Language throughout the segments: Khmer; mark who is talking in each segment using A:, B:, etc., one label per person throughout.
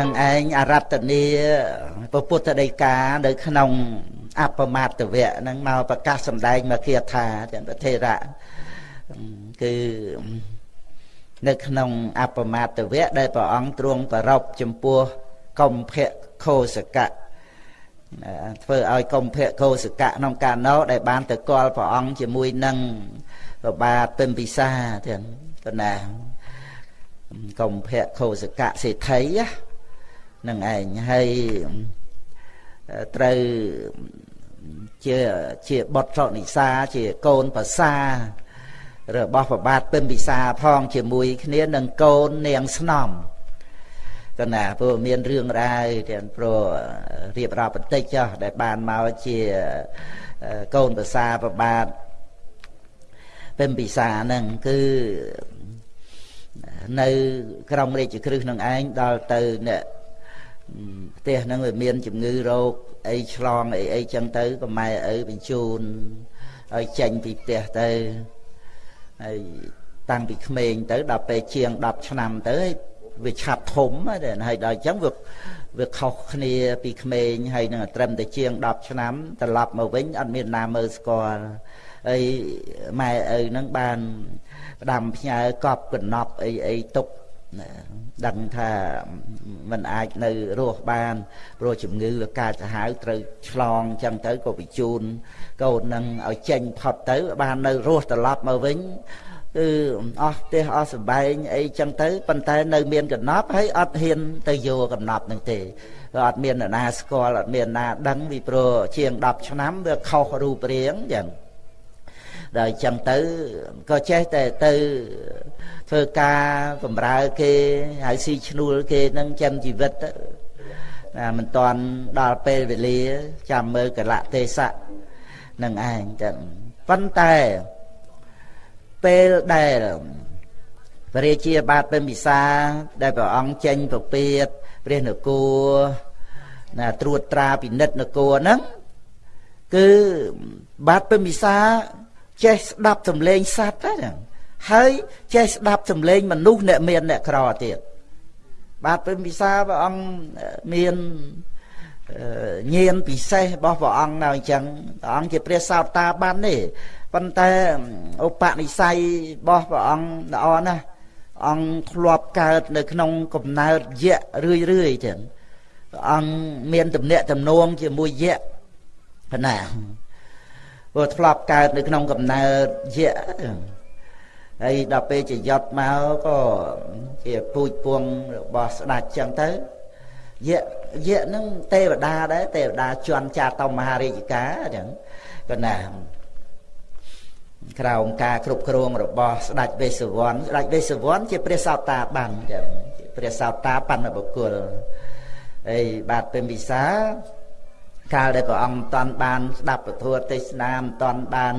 A: នឹងឯងអរតនីពុទ្ធដីកានៅក្នុងអបមាតវៈហ្នឹងមកប្រកាសសម្ដែងមកគាថាទាំងប្រធេរៈគឺនៅក្នុងអបមាតវៈដែលព្រះអង្គទ្រង់ប្ររពចំពោះកំភៈខោសកៈធ្វើឲ្យកុម្ភៈកោសកៈក្នុងកាលនោះដែលបានទៅកល់ព្រះអង្គជាមួយនឹងប្របាទពិមពិសាទាំងកណាកុម្ភៈកោសកៈសេដ្ឋី នឹងឯងហើយត្រូវជាជាបុត្រនិសាជាកូនប្រសារបស់ប្របាទពិមពិសាផងជាមួយគ្នានឹងកូននាងស្នំកណាព្រោះមានរឿងរ៉ាវទាំងព្រោះរៀបរាប់បន្តិចចុះដែលបានមកជាកូនប្រសាប្របាទពិមពិសាហ្នឹងគឺនៅក្រមរាជគ្រឹះនឹងឯងដល់ទៅអ្នក ផ្ទះហ្នឹងវាមានជំងឺរោគអីឆ្លងអីអីចឹងទៅក៏ម៉ែឪបញ្ជូនឲ្យចេញពីផ្ទះទៅហើយតាំងពីក្មេងទៅដល់ពេលជាង10ឆ្នាំទៅវាឆាប់ធំហើយដល់អញ្ចឹងវាវាខុសគ្នាពីក្មេងហើយនឹងត្រឹមតែជាង10ឆ្នាំត្រឡប់មកវិញអត់មានណាមើលស្គាល់ហើយម៉ែឪនឹងបានផ្ដាំផ្ញើកប់កណប់អីអីទុក ដឹងថាมันអាចនៅរស់បានព្រោះជំងឺវាកើតសាហាវត្រូវឆ្លងអញ្ចឹងទៅក៏បញ្ជូនកូននឹងឲ្យចេញផុតទៅ បាននៅរស់ត្រឡប់មកវិញគឺអស់ផ្ទះអស់សបែងអីចឹងទៅប៉ុន្តែនៅមានកណប់ហើយអត់ហ៊ានទៅយកកណប់នឹងទេក៏អត់មានអ្នកណាស្គាល់អត់មានណាដឹងពីព្រោះជាង10ឆ្នាំវាខុសរូបរាងចឹង ដល់ចឹងទៅក៏ចេះតែទៅធ្វើការបម្រើគេហើយស៊ីឈ្នួលគេនឹងចាំជីវិតណាមិនតាន់ដល់ពេលវេលា ចាំមើលកលៈទេសៈនឹងឯងចឹងប៉ុន្តែពេលដែលព្រះរាជាបាទពិមពិសា ដែលព្រះអង្គចេញប្រពៀតព្រះនគរណាត្រួតត្រាពិនិត្យនគរហ្នឹងគឺបាទពិមពិសា ចេះស្ដាប់សំឡេងសត្វហ្នឹងហើយចេះស្ដាប់សំឡេងមនុស្សអ្នកមានអ្នកក្រទៀតបាទពិមពិសាព្រះអង្គមានញៀនពិសេសរបស់ព្រះអង្គនៅអញ្ចឹងព្រះអង្គជាព្រះសោតាបានទេប៉ុន្តែឧបនិស្ស័យរបស់ព្រះអង្គល្អណាស់អង្គធ្លាប់កើតនៅក្នុងកំណើតយៈរឿយរឿយចឹងព្រះអង្គមានទំនាក់ទំនងជាមួយយៈប៉ុណ្ណា ព្រោះធ្លាប់កើតនៅក្នុងកំណើតយៈហើយដល់ពេលជាយត់មកក៏ជាពូជពងរបស់ស្ដេចចឹងទៅយៈយៈនឹងទេវតាដែរទេវតាជន់ចាតមហារាជការចឹងក៏ណាក្រោមការគ្រប់គ្រងរបស់ស្ដេចវេស្សវណ្ណស្ដេចវេស្សវណ្ណជាព្រះសោតាបានចឹងព្រះសោតាបណ្ឌបុគ្គលហើយបាទពេញវិសា កាលដែលព្រះអង្គមិនតាន់បាន ស្ដាប់ពធទេសនាមិនតាន់បាន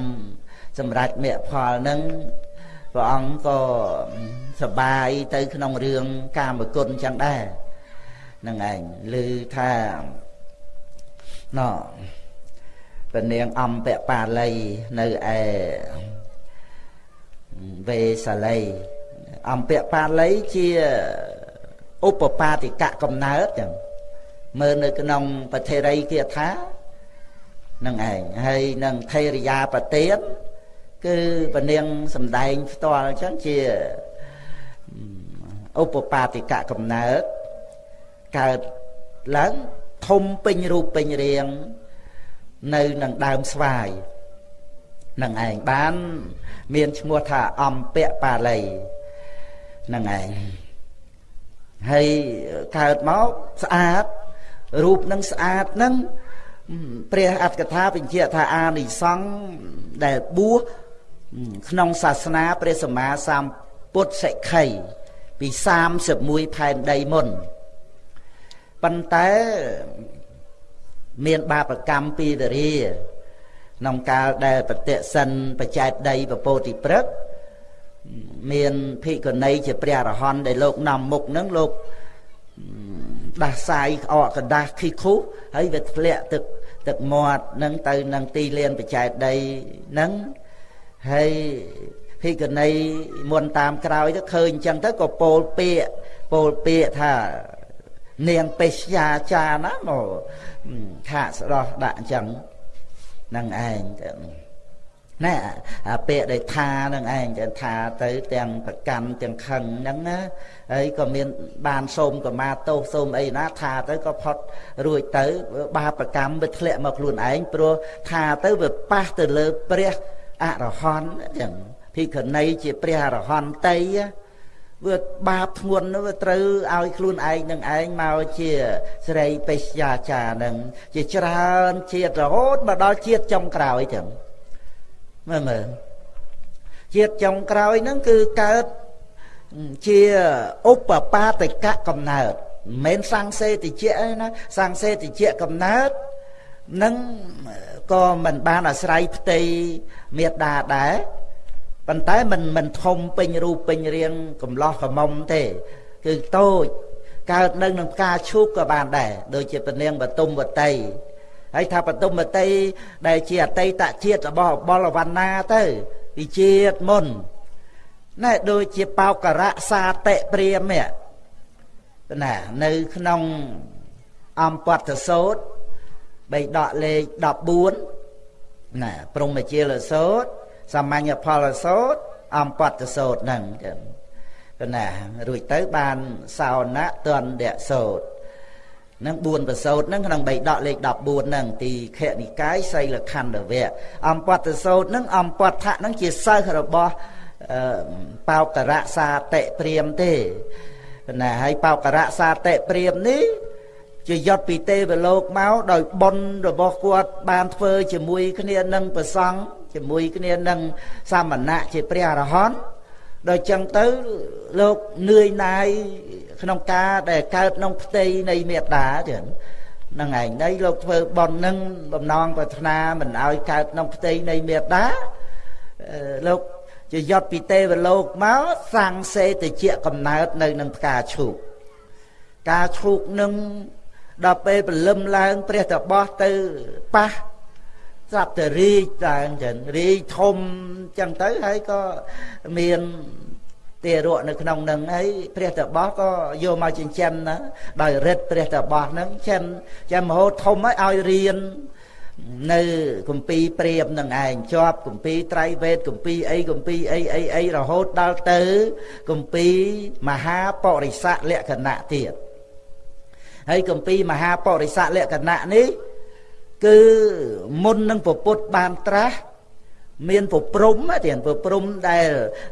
A: សម្រេចមគ្គផលនឹងព្រះអង្គក៏សបាយទៅក្នុងរឿងកាមគុណចឹងដែរនឹងឯងឮថាណោពនាងអំពបាលីនៅឯវេសាលីអំពបាលីជាឧបបាតិកៈកំណើតចឹង មើលនៅក្នុងពធិរីគាថានឹងឯងហើយនឹងថេរយាប្រទៀនគឺពនាងសំដែងផ្ទាល់អញ្ចឹងជាឧបបាតិកៈកំណើតកើតឡើងធំពេញរូបពេញរាង នៅនឹងដើមស្វាយនឹងឯងបាន មានឈ្មោះថាអំពៈបាលីនឹងឯងហើយកើតមកស្អាត រូបនឹងស្អាតនឹងព្រះអត្តកថាបញ្ជាក់ថាអានិសង្ឃដែលបួសក្នុងសាសនាព្រះសម្មាសម្ពុទ្ធសិក្ខីពី31ផែនដីមុនប៉ុន្តែមានបាបកម្មពីទរាក្នុងកាលដែលប្រតិសិនបច្ច័យដីពពោតិព្រឹកមានភិក្ខុនីជាព្រះអរហន្តដែលលោកនាំមុខនឹងលោក ដាស់សាយក្អកកដាស់ខីខុសហើយវាធ្លាក់ទឹកទឹកមាត់នឹងទៅនឹងទីលានបច្ច័យដីនឹងហើយភិក្ខុនីមុនតាមក្រោយទៅឃើញអញ្ចឹងទៅក៏ពោលពាកពោលពាកថានាងបេស្យាចាណាមកខាកស្ដោះដាក់អញ្ចឹងនឹងឯងទៅ ណែអាពាក្យដែលថានឹងឯងទៅថាទៅទាំងប្រកាន់ទាំងខឹងហ្នឹងណាហើយក៏មានបានសូមកម្មាទោសសូមអីណាថាទៅក៏ផុតរួចទៅបាបកម្មវាធ្លាក់មកខ្លួនឯងព្រោះថាទៅវាប៉ះទៅលើព្រះអរហន្តចឹងភិក្ខុនីជាព្រះអរហន្តីវាបាបធ្ងន់វាត្រូវឲ្យខ្លួនឯងនឹងឯងមកជាស្រីបេស្យាចានឹងជាច្រើនជាតិរហូតមកដល់ជាតិចុងក្រោយចឹង មើលមើលជាតិចុងក្រោយហ្នឹងគឺកើតជាឧបបាទកៈកំណើតមិនមែនសង្សេតិជៈឯណាសង្សេតិជៈកំណើតនឹងក៏មិនបានអាស្រ័យផ្ទៃមេដាដែរប៉ុន្តែមិនមិនធំពេញរូបពេញរាងកំឡោះកមុំទេគឺតូចកើតនៅនឹងផ្កាឈូកក៏បានដែរដូចជាពនាងបតុមវតី ហើយថាបតុមវតីដែលជាអតីតជាតិរបស់បលវណ្ណាទៅពីជាតិមុនណែដូចជាបោករៈសាតិព្រាមណានៅក្នុងអំពតសោតបីដកលេខ14ណាព្រមជាលសោតសាមញ្ញផលសោតអំពតសោតហ្នឹងចឹងណារួចទៅបានសោណៈទណ្ឌសោត នឹង4ប្រសោតហ្នឹងក្នុងបៃដកលេខ14ហ្នឹងទីខនិកាយសីលខណ្ឌវៈអំពតសោតហ្នឹងអំពតៈហ្នឹងជាសិស្សរបស់បោករៈសាតិព្រាមទេណាហើយបោករៈសាតិព្រាមនេះជាយត់ពីទេវលោកមកដោយបុណ្យរបស់គាត់បានធ្វើជាមួយគ្នានឹងប្រសង់ជាមួយគ្នានឹងសាមណៈជាព្រះអរហន្តដល់ចឹងទៅលោកនឿយណាយ ក្នុងការដែលកើតក្នុងផ្ទៃនៃមេត្តាចឹងហ្នឹងឯងនេះលោកធ្វើបន់នឹងបំណងប្រាថ្នាមិនឲ្យកើតក្នុងផ្ទៃនៃមេត្តាលោកជាយត់ពីទេវលោកមកសាំងសេតិជាកំណើតនៅនឹងផ្កាឈូកការឈូកនឹងដល់ពេលព្រលឹមឡើងព្រះតបោះទៅប៉ះស្រាប់តែរីកឡើងចឹងរីកធំចឹងទៅហើយក៏មាន ទារកនៅក្នុងនឹងហើយព្រះតបោះក៏យកមកចិញ្ចឹមណាដោយរិទ្ធព្រះតបោះហ្នឹងចិញ្ចឹមចាំមហោធំហើយឲ្យរៀននៅគម្ពីរព្រាមនឹងឯងជាប់គម្ពីរត្រៃវេទគម្ពីរអីគម្ពីរអីអីអីរហូតដល់ទៅគម្ពីរមហាបរិស័កលក្ខណៈទៀតហើយគម្ពីរមហាបរិស័កលក្ខណៈនេះគឺមុននឹងពពុទ្ធបានត្រាស់ មានពព្រំទៀតពព្រំដែល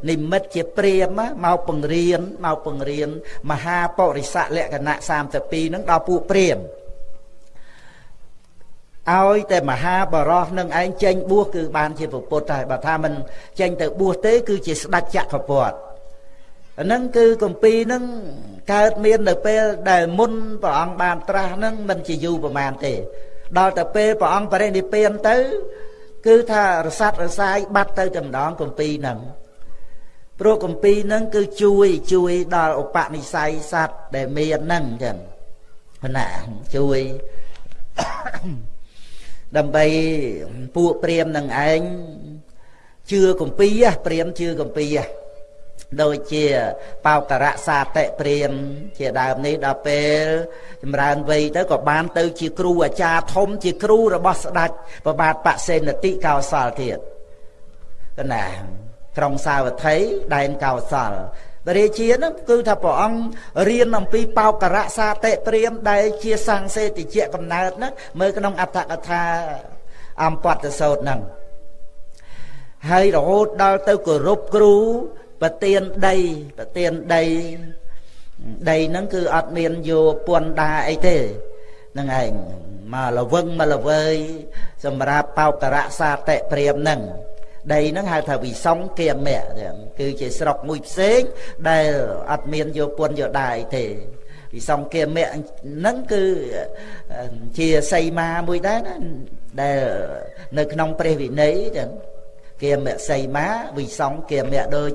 A: និមិត្តជាព្រាមមកបង្រៀនមកបង្រៀនមហាបរិស័កលក្ខណៈ32នឹងដល់ពួកព្រាមឲ្យតែមហាបរោះនឹងឯងចេញបួសគឺបានជាពុទ្ធហើយបើថាមិនចេញទៅបួសទេ គឺជាស្ដេចចក្រពត្តិអាហ្នឹងគឺគម្ពីរហ្នឹងកើតមាននៅពេលដែលមុនព្រះអង្គបានត្រាស់ហ្នឹងមិនជាយូរប្រហែលទេ ដល់តែពេលព្រះអង្គបរិនិព្វានទៅ គឺថារស័តរសាយបាត់ទៅតែម្ដងគម្ពីរហ្នឹងព្រោះគម្ពីរហ្នឹងគឺជួយជួយដល់ឧបនិស្ស័យសត្វដែលមានហ្នឹងចឹងណាជួយដើម្បីពួកព្រាមនឹងឯងជឿគម្ពីរព្រាមជឿគម្ពីរ ដូចជាបោករៈសាតិព្រាម ជាដើមនេះដល់ពេលចម្រើនវ័យទៅក៏បានទៅជាគ្រូអាចារ្យធំជាគ្រូរបស់ស្ដេចប្របាទបសេនតិកោសលទៀតកណាក្រុងសាវត្ថីដែនកោសលបរិជានឹងគឺថាព្រះអង្គរៀនអំពីបោករៈសាតិព្រាម ដែលជាសង្សេតិជាកំណើតហ្នឹងមើលក្នុងអត្ថកថាអំពតសោតហ្នឹងហើយរហូតដល់ទៅគោរពគ្រូ ប្រទៀនដីប្រទៀនដីដីហ្នឹងគឺអត់មានយកពន្ធដាអីទេហ្នឹងឯងមកលវឹងមកលវើយសម្រាប់បោករៈសាតិព្រាមហ្នឹងដីហ្នឹងហៅថាវិសងគាមៈគឺជាស្រុកមួយផ្សេងដែលអត់មានយកពន្ធយកដាអីទេវិសងគាមៈហ្នឹងគឺជាសីមាមួយដែរណាដែលនៅក្នុងព្រះវិន័យចឹង គាមសីមាវិសងគាមៈដូច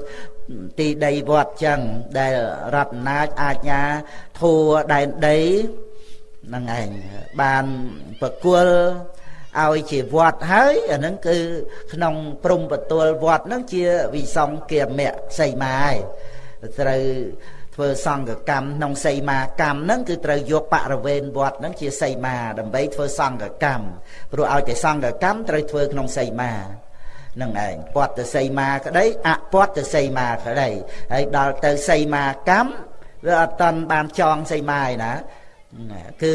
A: ទីដីវត្តចឹងដែលរតនាចអាជ្ញាធัวដែនដីហ្នឹងឯងបានប្រគល់ឲ្យជាវត្តហើយអាហ្នឹងគឺក្នុងព្រំបទលវត្តហ្នឹងជាវិសងគាមៈសីមាឯងត្រូវធ្វើសង្កកម្មក្នុងសីមាកម្មហ្នឹងគឺត្រូវយកបរិវេណវត្តហ្នឹងជាសីមាដើម្បីធ្វើសង្កកម្មព្រោះឲ្យតែសង្កកម្មត្រូវធ្វើក្នុងសីមា នឹងឯងពតទៅសីមាក្តីអពតទៅសីមាក្តីហើយដល់ទៅសីមាកម្មវាអត់តាន់បានចងសីមាឯណាគឺ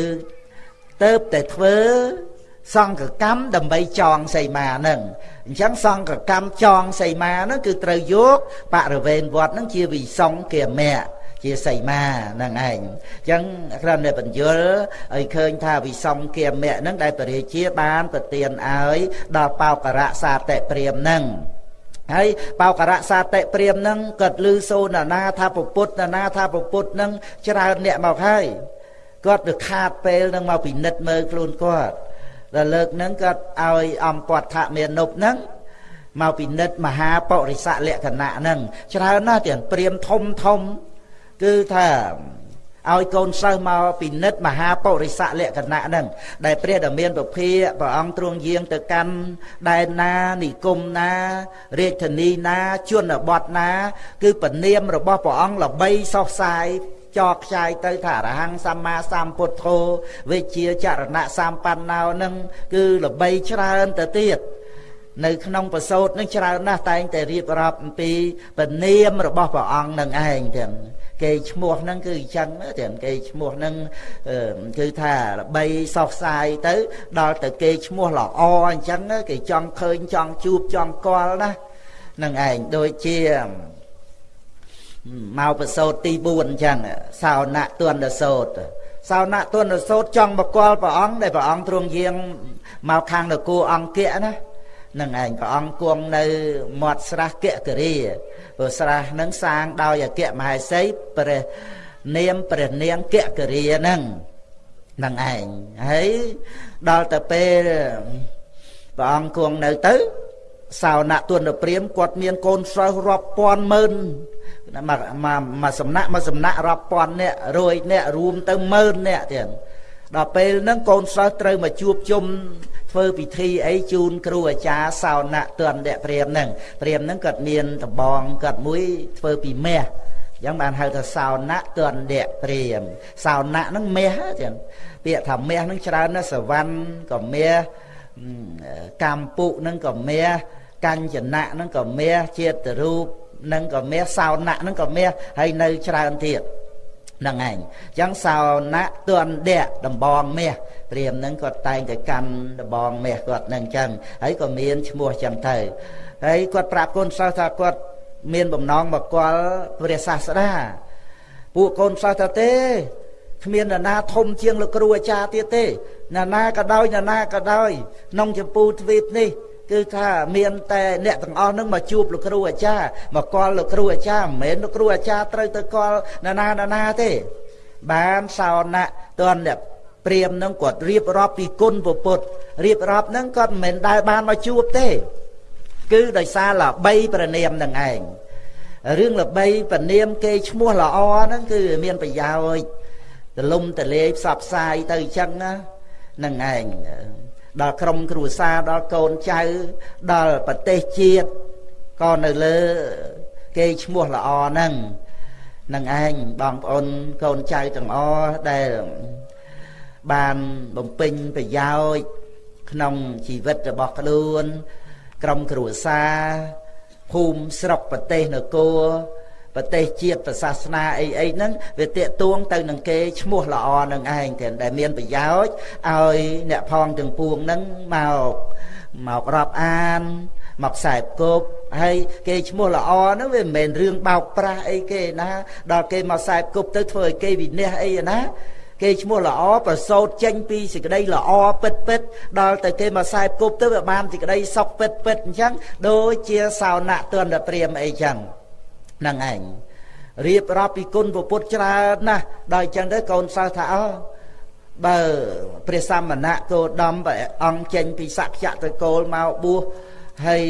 A: ទៅតែធ្វើសង្កកម្មដើម្បីចងសីមាហ្នឹងអញ្ចឹងសង្កកម្មចងសីមាហ្នឹងគឺត្រូវយកបរិវេណវត្តហ្នឹងជាវិសង្គាមៈ ជាសីមាហ្នឹងឯងអញ្ចឹងគ្រាន់តែបញ្យលឲ្យឃើញថាវិសំគាមៈហ្នឹងដែលពរាជាបានប្រទានឲ្យដល់បោករៈសាតិព្រាមហ្នឹងហើយបោករៈសាតិព្រាមហ្នឹងគាត់ឮសូនណាថាពុទ្ធណាថាពុទ្ធហ្នឹងច្រើនអ្នកមកហើយគាត់ទៅខាតពេលហ្នឹងមកពិនិត្យមើលខ្លួនគាត់ដល់លើកហ្នឹងគាត់ឲ្យអំពតថមានុបហ្នឹងមកពិនិត្យមហាបរិស័កលក្ខណៈហ្នឹងច្រើនណាស់ទាំងព្រាមធំធំ គឺថាឲ្យកូនសិស្សមកពិនិត្យមហាបរិស័កលក្ខណៈហ្នឹងដែលព្រះដ៏មានពភាព្រះអង្គទ្រង់យាងទៅកាន់ដែនណានិគមណា រាជធានីណាជនបទណា គឺពនាមរបស់ព្រះអង្គល្បីសោះសាយចោខ្ចាយទៅថាអរហង្គសម្មាសម្ពុទ្ធោវិជាចរណៈសម្បណ្ណោនឹងគឺល្បីច្រើនទៅទៀតនៅក្នុងប្រសូតនឹងច្រើនណាស់តែងតែរៀបរាប់អំពីពនាមរបស់ព្រះអង្គនឹងឯងទាំង គេឈ្មោះហ្នឹងគឺអញ្ចឹងទាំងគេឈ្មោះហ្នឹងគឺថាល្បីសោះសាយទៅ ដល់ទៅគេឈ្មោះល្អអញ្ចឹងគេចង់ឃើញចង់ជួបចង់កល់ណានឹងឯងដូចជាមកប្រសូតទី4អញ្ចឹងសោណៈទន្ដសោតសោណៈទន្ដសោតចង់បកលព្រះអង្គដែលព្រះអង្គទ្រង់យាងមកខាងនគរអង្គៈណា នឹងឯងព្រះអង្គគង់នៅមាត់ស្រះគគរីព្រោះស្រះនឹងសាងដោយអគ្គមហេសីព្រះនាមព្រះនាងគគរីហ្នឹងនឹងឯងហើយដល់ទៅពេលព្រះអង្គគង់នៅទៅសោណៈទុនព្រាមគាត់មានកូនសិស្សរាប់ពាន់ម៉ឺនមកមកសំណាក់មកសំណាក់រាប់ពាន់នាក់រួយនាក់រួមទៅម៉ឺននាក់ទៀតដល់ពេលហ្នឹងកូនសិស្សត្រូវមកជួបជុំ ធ្វើពិធីអីជូនគ្រូអាចារ្យសោណៈទន្ដព្រាមហ្នឹងព្រាមហ្នឹងគាត់មានដំបងគាត់មួយធ្វើពីមាសអញ្ចឹងបានហៅថាសោណៈទន្ដព្រាមសោណៈហ្នឹងមាសចឹងពាក្យថាមាសហ្នឹងច្រើនណាស់សវណ្ណក៏មាសកម្ពុហ្នឹងក៏មាសកញ្ចនៈហ្នឹងក៏មាសជាតិរូបនឹងក៏មាសសោណៈនឹងក៏មាសហើយនៅច្រើនទៀត ហ្នឹងឯងអញ្ចឹងសោណៈទន់ដៈដំបងមាសព្រាមហ្នឹងគាត់តែងតែកាន់ដំបងមាសគាត់ហ្នឹងអញ្ចឹងហើយក៏មានឈ្មោះអញ្ចឹងទៅហើយគាត់ប្រាប់កូនសិស្សថាគាត់មានបំណងមកគាល់ព្រះសាស្តាពួកកូនសិស្សថាទេគ្មាននរណាធំជាងលោកគ្រូអាចារ្យទៀតទេនរណាក៏ដោយនរណាក៏ដោយក្នុងចម្ពូទ្វីបនេះ គឺថាមានតែអ្នកទាំងអស់នឹងមកជួបលោកគ្រូអាចារ្យមកកល់លោកគ្រូអាចារ្យមិនមែនលោកគ្រូអាចារ្យត្រូវទៅកល់ណានាណាណាទេ បានសោណៈតនអ្នកព្រាមនឹងគាត់រៀបរាប់ពីគុណពុទ្ធរៀបរាប់នឹងគាត់មិនមែនដែលបានមកជួបទេ គឺដោយសារល្បីប្រណិមនឹងឯងរឿងល្បីប្រណិមគេឈ្មោះល្អហ្នឹងគឺមានប្រយោជន៍ទលំទលេផ្សព្វផ្សាយទៅអញ្ចឹងណានឹងឯង ដល់ក្រុមគ្រួសារដល់កូនចៅដល់ប្រទេសជាតិក៏នៅលើគេឈ្មោះល្អហ្នឹងនឹងឯងបងប្អូនកូនចៅទាំងអស់ដែលបានបំពេញប្រយោជន៍ក្នុងជីវិតរបស់ខ្លួន ក្រុមគ្រួសារភូមិស្រុកប្រទេសនគរ ប្រទេសជាតិសាសនាអីអីហ្នឹងវាតាកទួងទៅនឹងគេឈ្មោះល្អនឹងឯងទាំងដែលមានប្រយោជន៍ឲ្យអ្នកផងទាំងពួងហ្នឹងមកមករាប់អានមកខ្សែគប់ហើយគេឈ្មោះល្អហ្នឹងវាមិនមែនរឿងបោកប្រាស់អីគេណា ដល់គេមកខ្សែគប់ទៅធ្វើឲ្យគេវិនិច្ឆ័យអីណាគេឈ្មោះល្អប្រសោតចេញពីសេចក្តីល្អពិតពិតដល់ទៅគេមកខ្សែគប់ទៅវាបានសេចក្តីសុខពិតពិតអញ្ចឹងដូចជាសោណៈទន្ទព្រាមអីចឹងហ្នឹងឯងរៀបរាប់ពីគុណពុទ្ធច្រើនណាស់ដល់អញ្ចឹងទៅកូនសិស្សថាអើបើព្រះសមណៈគោដំព្រះអង្គចេញពីសក្យៈទៅគោលមកបួសហើយ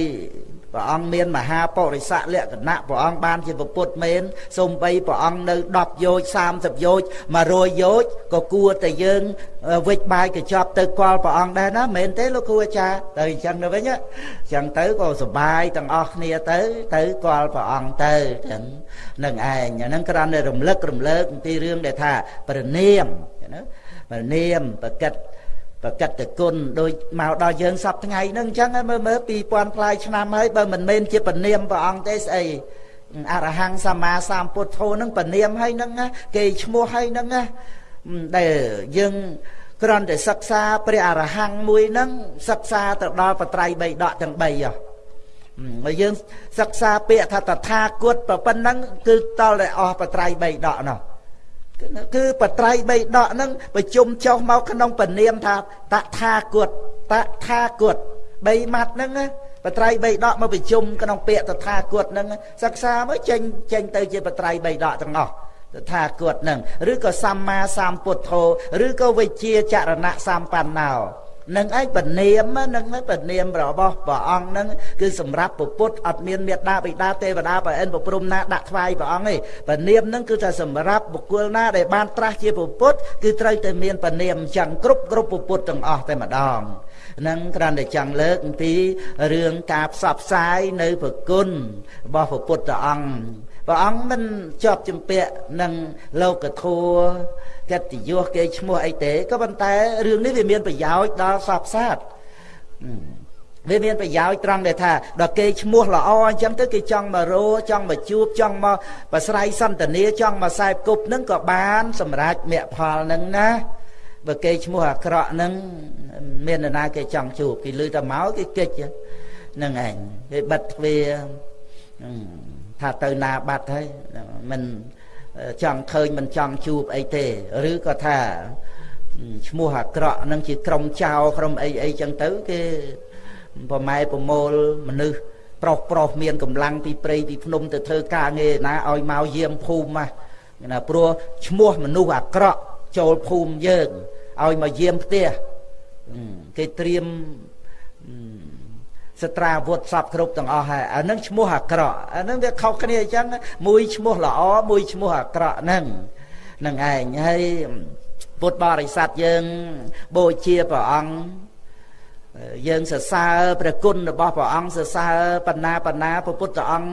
A: ព្រះអង្គមានមហាបរិស័កលក្ខណៈព្រះអង្គបានជាពុទ្ធមែនសូម្បីព្រះអង្គនៅ10យោជ30យោជ100យោជក៏គួរតែយើងវិច្ចបាយកញ្ចប់ទៅកល់ព្រះអង្គដែរណាមែនទេលោកគ្រូអាចារ្យទៅអញ្ចឹងទៅវិញអញ្ចឹងទៅក៏សុបាយទាំងអស់គ្នាទៅទៅកល់ព្រះអង្គទៅចឹងនឹងឯងអាហ្នឹងគ្រាន់តែរំលឹករំលើកអំពីរឿងដែលថាប្រណិមណាប្រណិមប្រកិត ប្រកិតគុណដូចមកដល់យើងសពថ្ងៃហ្នឹងអញ្ចឹងមើលមើល2000ផ្លាយឆ្នាំហើយបើមិនមែនជាពនាមព្រះអង្គទេស្អីអរហង្គសម្មាសម្ពុទ្ធោហ្នឹងពនាមហើយហ្នឹងគេឈ្មោះហើយហ្នឹងដែលយើងគ្រាន់តែសិក្សាព្រះអរហង្គមួយហ្នឹងសិក្សាទៅដល់បត្រៃបីដកទាំង3ហ៎ហើយយើងសិក្សាពាក្យថាតថាគតប៉ុណ្ណឹងគឺតលតែអស់បត្រៃបីដកនោះ គឺបត្រៃបីដកហ្នឹងប្រជុំចុះមកក្នុងពនាមថាតថាគតតថាគតបីម៉ាត់ហ្នឹងបត្រៃបីដកមកប្រជុំក្នុងពាក្យតថាគតហ្នឹងសិក្សាមកចេញចេញទៅជាបត្រៃបីដកទាំងអស់តថាគតហ្នឹងឬក៏សម្មាសម្ពុទ្ធោឬក៏វិជាចរណៈសម្បណ្ណោ នឹងឯងពនាមនឹងពនាមរបស់ព្រះអង្គនឹងគឺសម្រាប់ពុទ្ធអត់មានមេត្តាបិតាទេវតាប្រអិនប្រព្រំណាដាក់ថ្វាយព្រះអង្គទេពនាមនឹងគឺថាសម្រាប់បុគ្គលណាដែលបានត្រាស់ជាពុទ្ធគឺត្រូវតែមានពនាមអញ្ចឹងគ្រប់គ្រប់ពុទ្ធទាំងអស់តែម្ដងនឹងគ្រាន់តែចង់លើកអំពីរឿងការផ្សព្វផ្សាយនៅប្រគុណរបស់ព្រះពុទ្ធអង្គ ព្រះអង្គមិនជាប់ជំពាក់នឹងលោកធัวកិត្តិយសគេឈ្មោះអីទេក៏ប៉ុន្តែរឿងនេះវាមានប្រយោជន៍ដល់សពសាស្ត្រវាមានប្រយោជន៍ត្រង់ដែលថាដល់គេឈ្មោះល្អអញ្ចឹងទៅគេចង់មករោចង់មកជួបចង់មកប្រស្រ័យសន្តានាចង់មកខ្សែគប់នឹងក៏បានសម្រេចមគ្គផលនឹងណាបើគេឈ្មោះអាក្រក់នឹងមាននរណាគេចង់ជួបគេលឺតែមកគេកិច្ចនឹងឯងគេបិទទ្វារ ថាទៅណាបាត់ហើយមិនចង់ឃើញមិនចង់ជួបអីទេឬក៏ថាឈ្មោះអាក្រក់នឹងជាក្រុមចៅក្រុមអីអីចឹងទៅគេប្រម៉ែប្រមូលមនុស្សប្រុសប្រុសមានកម្លាំងពីព្រៃពីភ្នំទៅធ្វើការងារណាឲ្យមកយាមភូមិណាព្រោះឈ្មោះមនុស្សអាក្រក់ចូលភូមិយើងឲ្យមកយាមផ្ទះគេត្រៀម សត្រាវុធសពគ្រប់ទាំងអស់ហើយអានឹងឈ្មោះអាក្រក់អានឹងវាខុសគ្នាអញ្ចឹងមួយឈ្មោះល្អមួយឈ្មោះអាក្រក់ហ្នឹងនឹងឯងហើយពុទ្ធបរិស័ទយើងបូជាព្រះអង្គយើងសរសើរព្រះគុណរបស់ព្រះអង្គសរសើរបណ្ណាបណ្ណាព្រះពុទ្ធអង្គ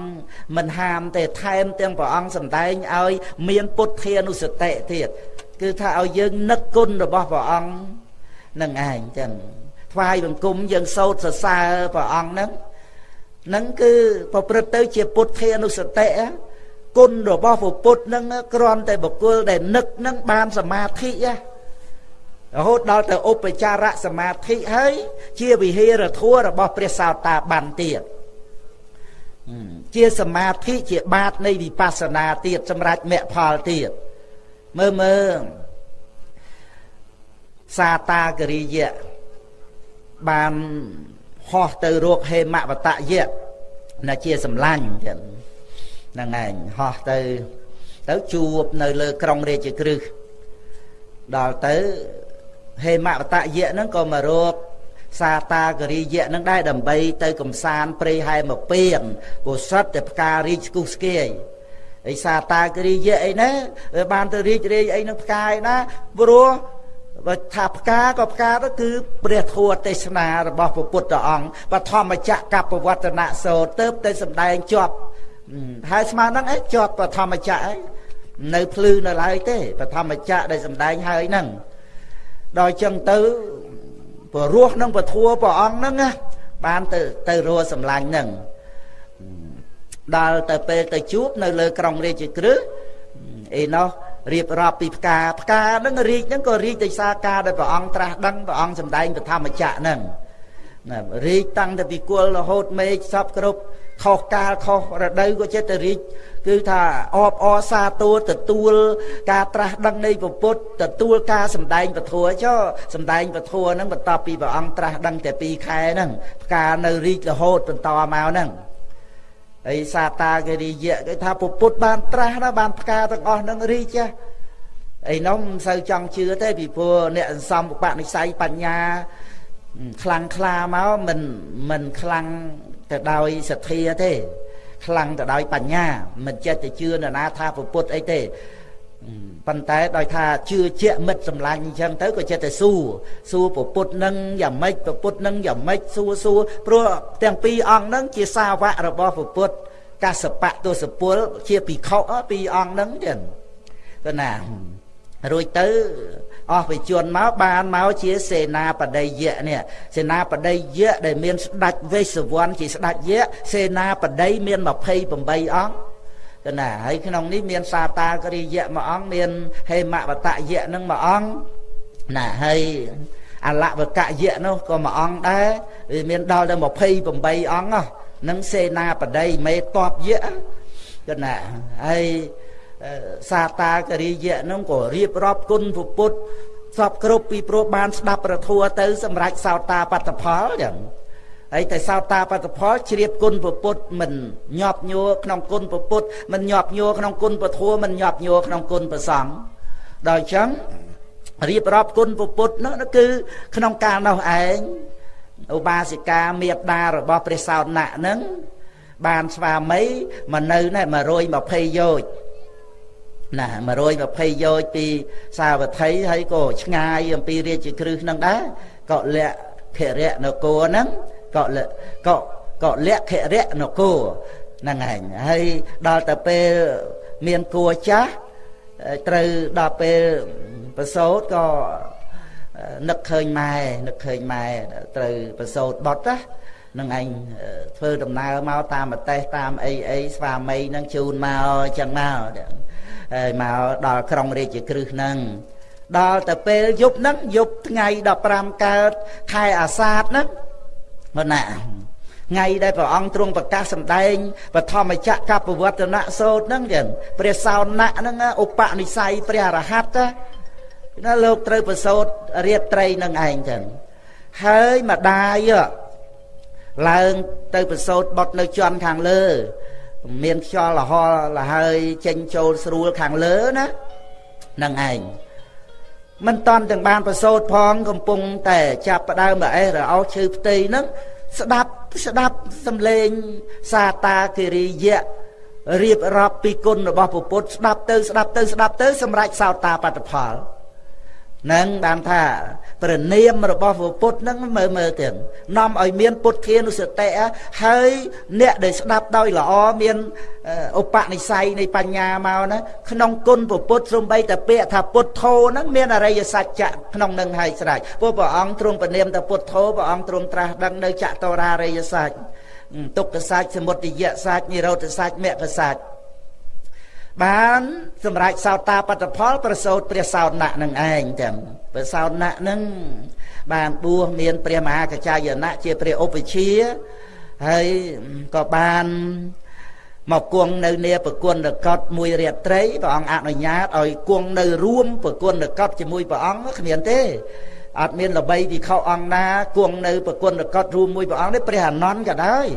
A: មិនហាមទេថែមទាំងព្រះអង្គសម្ដែងឲ្យ មានពុទ្ធានុសតិទៀតគឺថាឲ្យយើងនឹកគុណរបស់ព្រះអង្គនឹងឯងចឹង ថ្វាយបង្គំយើងសូត្រសរសើរព្រះអង្គហ្នឹងហ្នឹងគឺប្រព្រឹត្តទៅជាពុទ្ធានុសតិគុណរបស់ពុទ្ធហ្នឹងគ្រាន់តែបុគ្គលដែលនឹកហ្នឹងបានសមាធិរហូតដល់ទៅឧបចារៈសមាធិហើយជាវិហេរធัวរបស់ព្រះសោតាបានទៀតជាសមាធិជាបាតនៃវិបស្សនាទៀតសម្រាប់មគ្គផលទៀតមើលមើលសាតាគរិយៈ បានហោះទៅរកហេមវតយៈណាជាសម្លាញ់ចឹងហ្នឹងឯងហោះទៅទៅជួបនៅលើក្រុងរាជក្រឹសដល់ទៅហេមវតយៈហ្នឹងក៏មករកសាតាគរិយៈនឹងដែរដើម្បីទៅកំសាន្តព្រៃហែមពៀនពុសិតតែផ្ការីកស្គុះស្គាយអីសាតាគរិយៈអីណាវាបានទៅរីករាយអីនឹងផ្កាយណាព្រោះ បើថាផ្កាក៏ផ្កាទៅគឺព្រះធម៌ទេសនារបស់ព្រះពុទ្ធអង្គបឋមចក្រកបវត្តនៈសោទៅទៅសម្ដែងជាប់ហើយស្មើនឹងអីជាប់បឋមចក្រអីនៅភ្លឺនៅឡើយទេបឋមចក្រដែលសម្ដែងហើយហ្នឹងដល់ចឹងទៅព្ររស់នឹងពធัวព្រះអង្គហ្នឹងណាបានទៅទៅរស់សម្លាញ់ហ្នឹងដល់ទៅពេលទៅជួបនៅលើក្រុងរាជក្រឹសអីនោះ រៀបរាប់ពីផ្កាផ្កាហ្នឹងរីកហ្នឹងក៏រីកដោយសារការដែលព្រះអង្គត្រាស់ដឹងព្រះអង្គសម្ដែងពធម្មចក្រហ្នឹងណារីកតាំងតែពីគល់រហូតមេឃសពគ្រប់ខុសកាលខុសរដូវក៏ចិត្តទៅរីកគឺថាអបអសាទរទទួល ការត្រាស់ដឹងនៃពុទ្ធទទួលការសម្ដែងពធចុះសម្ដែងពធហ្នឹងបន្ទាប់ពីព្រះអង្គត្រាស់ដឹងតែ2ខែហ្នឹងផ្កានៅរីករហូតបន្តមកហ្នឹង ហើយសាតាគេរីយៈគេថាពុទ្ធបានត្រាស់ណាបានផ្កាទាំងអស់នឹងរីចាអីនោះមិនសូវចង់ជឿទេពីព្រោះអ្នកសន្សំឧបនិស្ស័យបញ្ញាខ្លាំងខ្លាមកមិនមិនខ្លាំងទៅដោយសទ្ធាទេ ខ្លាំងទៅដោយបញ្ញា មិនចិត្តទៅជឿនរណាថាពុទ្ធអីទេ ប៉ុន្តែដោយថាជឿជាក់មិត្តសម្លាញ់អញ្ចឹងទៅក៏ចិត្តតែសួរសួរពុទ្ធនឹងយ៉ាងម៉េចពុទ្ធនឹងយ៉ាងម៉េចសួរសួរព្រោះទាំងពីរអង្គនឹងជាសាវករបស់ពុទ្ធកសបៈទសពល ជាភិក្ខុពីរអង្គនឹងទៀតទៅណារួចទៅអស់វិជនមកបានមកជាសេនាបតីយៈនេះសេនាបតីយៈដែលមានស្ដេចវេស្សវណ្ណជាស្ដេចយៈសេនាបតីមាន28អង្គ ទៅណាហើយក្នុងនេះមានសាតាគរិយៈមួយអង្គមានហេមវតយៈនឹងមួយអង្គណាហើយអលវកយៈនោះក៏មួយអង្គដែរវាមានដល់ទៅ28អង្គហ្នឹងសេនាបតីមេតបយៈទៅណាហើយសាតាគរិយៈនោះក៏រៀបរាប់គុណពុទ្ធសពគ្រប់ពីព្រោះបានស្ដាប់ប្រធัวទៅសម្រាប់សោតាបត្តផលចឹង ហើយតែសោតាបត្តផលជ្រាបគុណពុទ្ធមិនញាប់ញួរក្នុងគុណពុទ្ធមិនញាប់ញួរក្នុងគុណពធัวមិនញាប់ញួរក្នុងគុណប្រសង្ឃដល់ចឹងរៀបរាប់គុណពុទ្ធនោះគឺក្នុងកាលនោះឯងឧបាសិកាមេត្តារបស់ព្រះសោតណៈនឹងបានស្វាមីមកនៅណែ120យោជន៍ណា120យោជពីសាវត្ថីហើយក៏ឆ្ងាយអំពីរាជគ្រឹះនឹងដែរក៏លក្ខរៈនគរហ្នឹង ក៏ក៏ក៏លក្ខរៈនគរហ្នឹងឯងហើយដល់ទៅពេលមានគួចាស់ត្រូវដល់ពេលប្រសូតក៏នឹកឃើញម៉ែនឹកឃើញម៉ែត្រូវប្រសូតបត់ណានឹងឯងធ្វើដំណើរមកតាមប្រទេសតាមអីអីស្វាមីនឹងជូនមកចឹងមកហើយមកដល់ក្រុងរាជគ្រឹះហ្នឹងដល់ទៅពេលយប់ហ្នឹងយប់ថ្ងៃ15កើតខែអាសាឍហ្នឹង មកណាថ្ងៃដែលព្រះអង្គទ្រង់ប្រកាសសម្ដែងបឋមចក្រកបវត្តនៈសោតហ្នឹងចឹងព្រះសោណៈហ្នឹងឧបនិស្ស័យព្រះអរហន្តណាលោកត្រូវប្រសូតរាត្រីនឹងឯងចឹងហើយម្ដាយឡើងទៅប្រសូតបុតនៅជាន់ខាងលើ មានខ្យល់លហលលហើយចេញចូលស្រួលខាងលើណានឹងឯង មិនតន់ទាំងបានប្រសូតផងកំពុងតែចាប់ផ្ដើមអេះរអោឈើផ្ទៃហ្នឹងស្ដាប់ស្ដាប់សំឡេងសាតាគិរិយៈរៀបរាប់ពីគុណរបស់ពុទ្ធស្ដាប់ទៅស្ដាប់ទៅស្ដាប់ទៅសម្រាប់សោតាបត្តផល នឹងបានថាព្រះនាមរបស់ពុទ្ធនឹងមើលមើលទៀតនាំឲ្យមានពុទ្ធានុសតិហើយអ្នកដែលស្ដាប់ដោយល្អមានឧបនិស្ស័យនៃបញ្ញាមកណាក្នុងគុណពុទ្ធសំបីតែពាក្យថាពុទ្ធោហ្នឹងមានអរិយសច្ចៈក្នុងនឹងហើយស្រេចព្រោះព្រះអង្គទ្រង់ព្រះនាមថាពុទ្ធោព្រះអង្គទ្រង់ត្រាស់ដឹងនៅចតរារិយសច្ចទុក្ខសច្ចសមុទយសច្ចនិរោធសច្ចមគ្គសច្ច បានសម្រាប់សោតាបត្តផលប្រសូតព្រះសោណៈនឹងឯងចឹងព្រះសោណៈនឹងបានបួសមានព្រះមហាកចាយណៈជាព្រះឧបជាហើយក៏បានមកគង់នៅនាប្រគុណរកតមួយរាត្រីព្រះអង្គអនុញ្ញាតឲ្យគង់នៅរួមប្រគុណរកតជាមួយព្រះអង្គគ្មានទេអត់មានល្បីវិខោអង្គណាគង់នៅប្រគុណរកតរួមមួយព្រះអង្គនេះព្រះអនន្តក៏ដែរ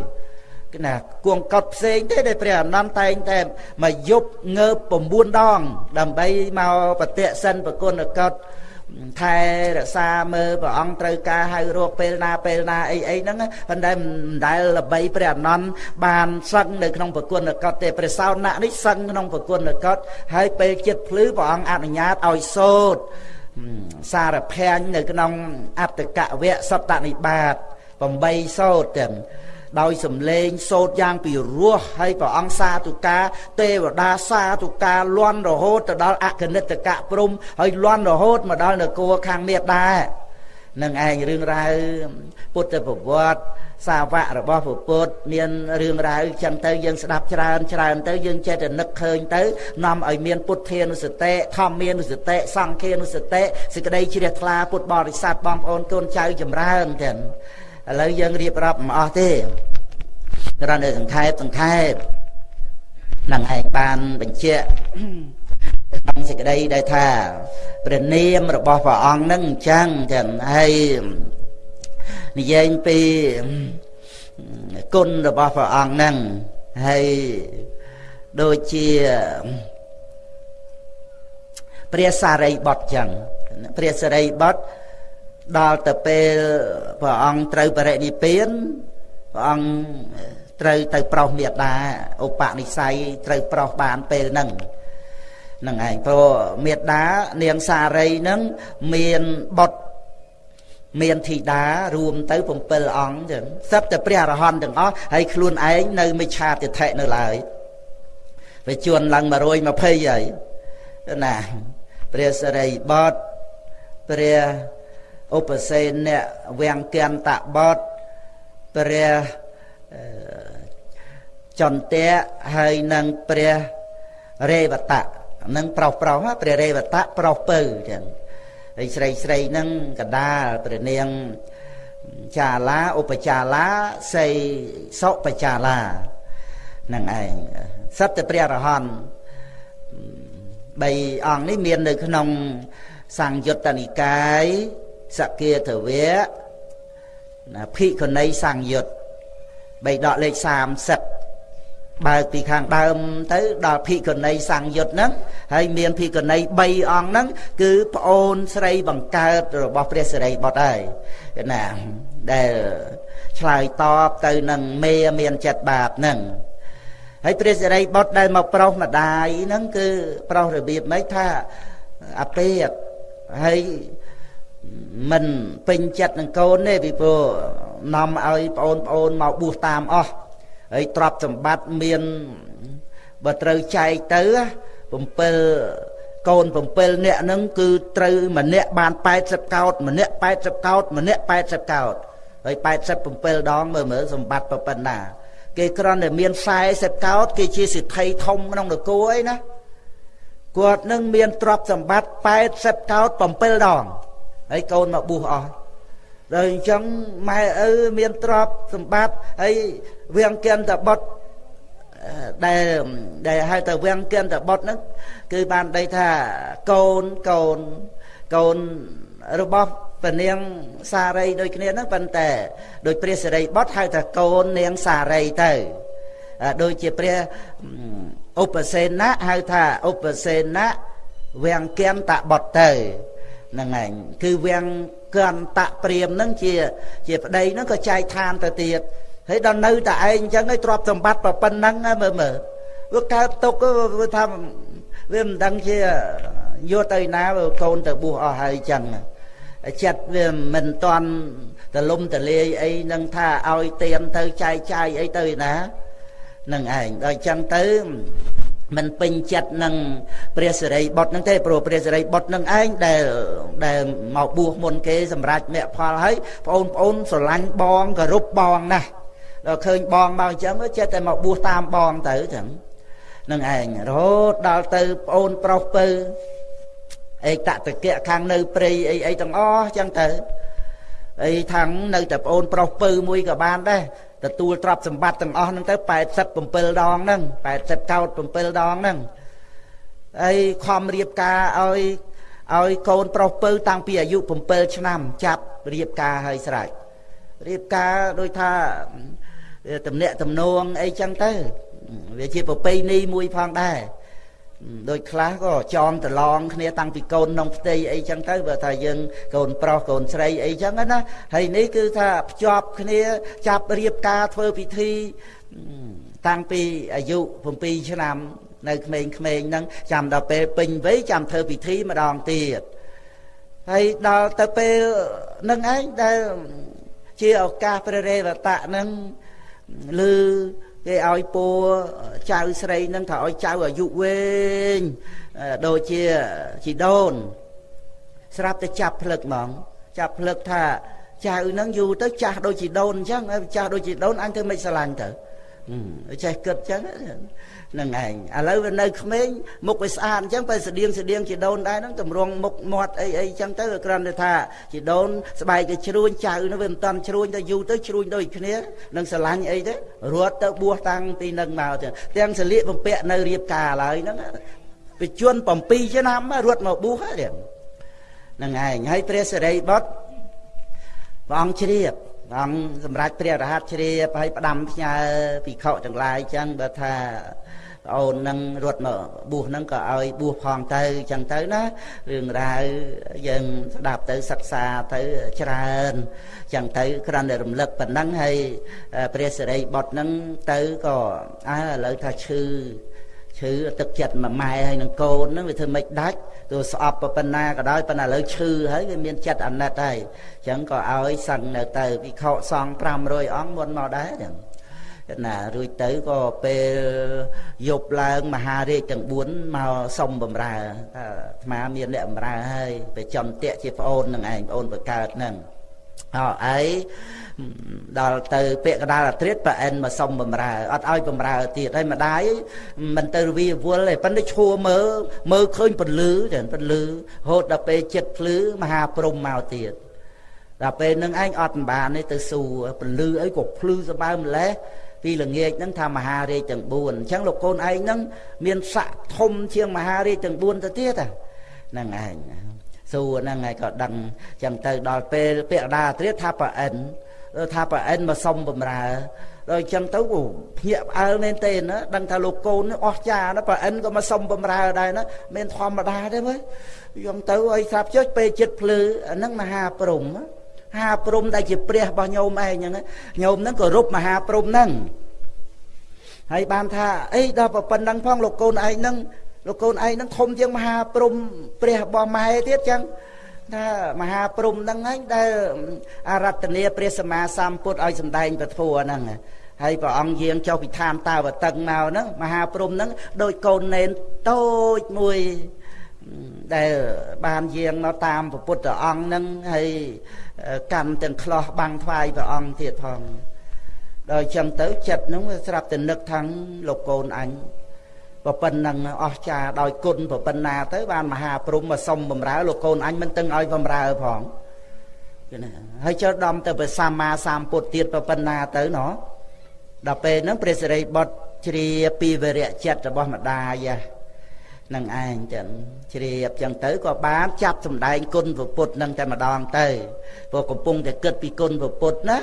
A: ណាគួងកត់ផ្សេងទេដែលព្រះអនន្តតែងតែមកយប់ងើប9ដង ដើម្បីមកប្រតិសិនប្រគុណកត់ថែរក្សាមើលព្រះអង្គត្រូវការហៅរកពេលណាពេលណាអីអីហ្នឹងប៉ុន្តែមិនដែលល្បីព្រះអនន្តបានសឹងនៅក្នុងប្រគុណកត់ទេព្រះសោណៈនេះសឹងក្នុងប្រគុណកត់ហើយពេលចិត្តភ្លឺព្រះអង្គអនុញ្ញាតឲ្យសូត្រសារភាញនៅក្នុងអត្តកវៈសតនិបាត8សូត្រទាំង ដោយសំឡេងសូត្រយ៉ាងពីរោះហើយព្រះអង្គសាទុកាទេវតាសាទុកាលន់រហូតទៅដល់អគនិតកៈព្រំហើយលន់រហូតមកដល់នគរខាងមេដែរនឹងឯងរឿងរ៉ាវពុទ្ធប្រវត្តិសាវករបស់ពុទ្ធមានរឿងរ៉ាវចឹងទៅយើងស្ដាប់ច្រើនច្រើនទៅយើងចេះតែនឹកឃើញទៅនាំឲ្យមានពុទ្ធានុសតិធម្មានុសតិសង្ឃានុសតិសេចក្តីជ្រះថ្លាពុទ្ធបរិស័ទបងប្អូនកូនចៅចម្រើនទាំង ឥឡូវយើងរៀបរាប់មិនអស់ទេគ្រាន់តែសង្ខេបសង្ខេបនឹងឯងបានបញ្ជាក់ក្នុងសេចក្តីដែលថាព្រះនាមរបស់ព្រះអង្គនឹងអញ្ចឹងចឹងហើយនិយាយពីគុណរបស់ព្រះអង្គនឹងហើយដូចជាព្រះសារីបុត្រចឹងព្រះសារីបុត្រ ដល់ទៅពេលព្រះអង្គត្រូវបរិនិព្វានព្រះអង្គត្រូវទៅប្រោសមេដាឧបនិស្ស័យត្រូវប្រោសបានពេលហ្នឹងហ្នឹងឯងព្រោះមេដានាងសារីហ្នឹងមានបុត្រមានធីតារួមទៅ7អង្គចឹងសិតតែព្រះអរហន្តទាំងអស់ហើយខ្លួនឯងនៅមិឆាទិដ្ឋិនៅឡើយវាជួនឡើង120ហើយណាព្រះសរិបតព្រះ ឧបសេនៈវាំងកន្តបតព្រះចន្ទៈហើយនឹងព្រះរេវតៈនឹងប្រុសប្រុសព្រះរេវតៈប្រុសពៅចឹងហើយស្រីស្រីនឹងកដាលព្រះនាងចាឡាឧបចាឡាសីសុបចាឡានឹងឯងសិតតែព្រះរហន្ត3អង្គនេះមាននៅក្នុងសង្យុត្តនិកាយ សគាធវៈណាភិក្ខុណីសង្យុត្តបីដកលេខ30បើកពីខាងដើមទៅដល់ភិក្ខុណីសង្យុត្តហ្នឹងហើយមានភិក្ខុណី3អង្គហ្នឹងគឺប្អូនស្រីបង្កើតរបស់ព្រះសិរីបុត្រហើយណាដែលឆ្លើយតបទៅនឹងមេមានចិត្តបាបហ្នឹងហើយព្រះសិរីបុត្រដែលមកប្រុសម្ដាយហ្នឹងគឺប្រុសរបៀបម៉េចថាអាពេកហើយ មិនពេញចិត្តនឹងកូនទេពីព្រោះនាំឲ្យប្អូនប្អូនមកបួសតាមអស់ហើយទ្រព្យសម្បត្តិមានបើត្រូវចែកទៅ7កូន7នាក់ហ្នឹងគឺត្រូវម្នាក់បាន80កោតម្នាក់80កោតម្នាក់80កោតហើយ87ដងមើលមើលសម្បត្តិប៉ុណ្ណា គេគ្រាន់តែមាន40កោតគេជាសិទ្ធិធំក្នុងនគរអីណាគាត់នឹងមានទ្រព្យសម្បត្តិ80កោត7ដង ហើយកូនមកបួសអស់ដល់អញ្ចឹងម៉ែឪមានទ្រព្យសម្បត្តិហើយវៀងគិនតបុតដែលដែលហៅថាវៀងគិនតបុតហ្នឹងគឺបានដីថាកូនកូនកូនរបស់ព្រះនាងសារីដូចគ្នាហ្នឹងប៉ុន្តែដោយព្រះសិរីបុត្រហៅថាកូននាងសារីទៅដូចជាព្រះឧបសេណៈហៅថាឧបសេណៈវៀងគិនតបុតទៅ ហ្នឹងឯងគឺវាំងកន្តៈព្រាមហ្នឹងជា ជាប្តីហ្នឹងក៏ចែកឋានទៅទៀតហើយដល់នៅតែឯងអញ្ចឹងឯងទ្រព្យសម្បត្តិប៉ុណ្ណឹងមើលមើលវាកើតទុកវាថាវាមិនដឹងជាយកទៅណាកូនទៅបួសអស់ហើយអញ្ចឹងចិត្តវាមិនតន់ទលំទលាយអីនឹងថាឲ្យទៀនទៅចែកចាយអីទៅណានឹងឯងដល់អញ្ចឹងទៅ មិនពេញចិត្តនឹងព្រះសិរីបុត្រនឹងទេព្រោះព្រះសិរីបុត្រនឹងឯងដែលដែលមកបួសមុនគេសម្រាប់មគ្គផលហើយបងប្អូនស្រឡាញ់បងគោរពបងណាស់ដល់ឃើញបងមកអញ្ចឹងចេះតែមកបួសតាមបងទៅចឹងនឹងឯងរហូតដល់ទៅប្អូនប្រុសពៅអេកតកៈខាងនៅព្រៃអីអីទាំងអស់ចឹងទៅអីខាងនៅតែប្អូនប្រុសពៅមួយក៏បានដែរ ទទួលទ្រព្យសម្បត្តិទាំងអស់ហ្នឹងទៅ87ដងហ្នឹង80កោត7ដងហ្នឹងហើយខំរៀបការឲ្យឲ្យកូនប្រុសពៅតាំងពីអាយុ7ឆ្នាំ ចាប់រៀបការឲ្យស្រេចរៀបការដូចថាតំណាក់តំណងអីចឹងទៅវាជាប្រពៃណីមួយផងដែរ ដូចខ្លះក៏ចងតឡងគ្នាតាំងពីកូនក្នុងផ្ទៃអីចឹងទៅបើថាយើងកូនប្រុសកូនស្រីអីចឹងណាហើយនេះគឺថាភ្ជាប់គ្នាចាប់រៀបការធ្វើពិធីតាំងពីអាយុ7ឆ្នាំនៅក្មេងៗហ្នឹងចាំដល់ពេលពេញវ័យចាំធ្វើពិធីម្ដងទៀតហើយដល់ទៅពេលនឹងឯងដែលជាឱកាសព្រះរេវតៈហ្នឹងឬ គេឲ្យពัวចៅស្រីនឹងថាឲ្យចៅអាយុវែងដូចជាជីដូន ស្រាប់តែចាប់ផ្លឹកហ្មងចាប់ផ្លឹកថាចៅនឹងយូរទៅចាស់ដូចជីដូនអញ្ចឹងចាស់ដូចជីដូនអញធ្វើមិនស្រឡាញ់ទៅចេះគិតអញ្ចឹង នឹងឯងឥឡូវវានៅក្មេងមុខវាស្អាតអញ្ចឹងបើស្តៀងស្តៀងជីដូនដែរហ្នឹងតម្រង់មុខមាត់អីអីអញ្ចឹងទៅគ្រាន់តែថាជីដូនស្បែកវាជ្រួញចៅនោះវាមិនតាន់ជ្រួញទៅយូរទៅជ្រួញដូចគ្នានឹងស្រឡាញ់អីទេរត់ទៅបួសតាំងពីនឹងមកទាំងទាំងសលៀកបំពាក់នៅរៀបការឡើយហ្នឹងវិជន7ឆ្នាំរត់មកបួសហ្នឹងហ្នឹងឯងហើយព្រះសិរីបុត្រព្រះអង្គជ្រាបព្រះអង្គសម្រាប់ព្រះរហ័តជ្រាបហើយផ្ដាំផ្ញើភិក្ខុទាំងឡាយចឹងបើថា ប្អូននឹងរត់មកបួសហ្នឹងក៏ឲ្យបួសផងទៅអញ្ចឹងទៅណារឿងរ៉ាវយើងស្ដាប់ទៅសិក្សាទៅច្រើនអញ្ចឹងទៅគ្រាន់តែរំលឹកប៉ុណ្ណឹងហើយព្រះសិរីបុត្រហ្នឹងទៅក៏អើឥឡូវថាឈឺឈឺទឹកចិត្តមួយម៉ែហើយនឹងកូនហ្នឹងវាធ្វើមិនដាច់ទោះស្អប់ប៉ុណ្ណាក៏ដោយប៉ុន្តែឥឡូវឈឺហើយវាមានចិត្តអាណិតហើយអញ្ចឹងក៏ឲ្យសឹងនៅទៅវិខសង500អង្គមុនមកដែរចឹង ណារួចទៅក៏ពេលយប់ឡើងមហារាជទាំង4មកសុំបំរើថាអាត្មាមានអ្នកបំរើហើយទៅចំតាក់ជាប្អូននឹងឯងប្អូនបកើតនឹងអើអីដល់ទៅពាក្យកដាលអាត្រិតប្រអិនមកសុំបំរើអត់ឲ្យបំរើទៀតហើយម្ដាយមិនទៅវាវល់ទេប៉ុន្តែឈួរមើលមើលឃើញពលឺចឹងពលឺរហូតដល់ពេលចិត្តភ្លឺមហាព្រំមកទៀតដល់ពេលនឹងឯងអត់មិនបានទេទៅសួរពលឺអីក៏ភ្លឺសបើម្លេះ ពីល្ងាចហ្នឹងថាមហារាជទាំង4អញ្ចឹងលោកកូនឯងហ្នឹងមានស័កធំជាងមហារាជទាំង4ទៅទៀតហ្នឹងឯងសួរហ្នឹងឯងក៏ដឹងអញ្ចឹងទៅដល់ពេលពាក្យដាត្រៀតថាប្រអិនថាប្រអិនមកសុំបំរើដល់អញ្ចឹងទៅភ្ញាក់ផ្អើលមែនទេណាដឹងថាលោកកូនអស់ចាណាប្រអិនក៏មកសុំបំរើដែរណាមានធម្មតាទេមើលយកទៅឲ្យស្រាប់ចុចពេលចិត្តភ្លឺអាហ្នឹងមហាព្រំណាម ហាព្រំដែលជាព្រះរបស់ញោមឯងហ្នឹងញោមហ្នឹងក៏រົບមហាព្រំហ្នឹងហើយបានថាអីដល់ប៉ុណ្ណឹងផងលោកកូនឯងហ្នឹងលោកកូនឯងហ្នឹងធំជាងមហាព្រំព្រះរបស់ម៉ែទៀតចឹងថាមហាព្រំហ្នឹងឯងដែលអារតនីព្រះសម្មាសម្ពុទ្ធឲ្យសម្ដែងពធហ្នឹងហើយព្រះអង្គយាងចុះពីឋានតាវតឹងមកហ្នឹងមហាព្រំហ្នឹងដូចកូននេនតូចមួយដែលបានយាងមកតាមពុទ្ធអង្គហ្នឹងហើយ កម្មទាំងខ្លោះបាំងថ្វាយព្រះអង្គទៀតផងដល់ចឹងទៅចិត្តហ្នឹងវាស្រាប់តែនឹកថាងលោកកូនអញប៉ុណ្ណឹងអស្ចារដោយគុណប៉ុណ្ណាទៅបានមហាព្រំមកសុំបំរើលោកកូនអញមិនទាំងឲ្យបំរើផងគឺណាហើយចូលដំទៅព្រះសម្មាសម្ពុទ្ធទៀតប៉ុណ្ណាទៅណោះដល់ពេលហ្នឹងព្រះសិរីបុត្រជ្រាពីវរៈចិត្តរបស់ម្ដាយ នឹងឯងចឹងជ្រាបចឹងទៅក៏បានចាប់សម្ដែងគុណពុទ្ធនឹងតែម្ដងទៅព្រោះកំពុងតែគិតពីគុណពុទ្ធណា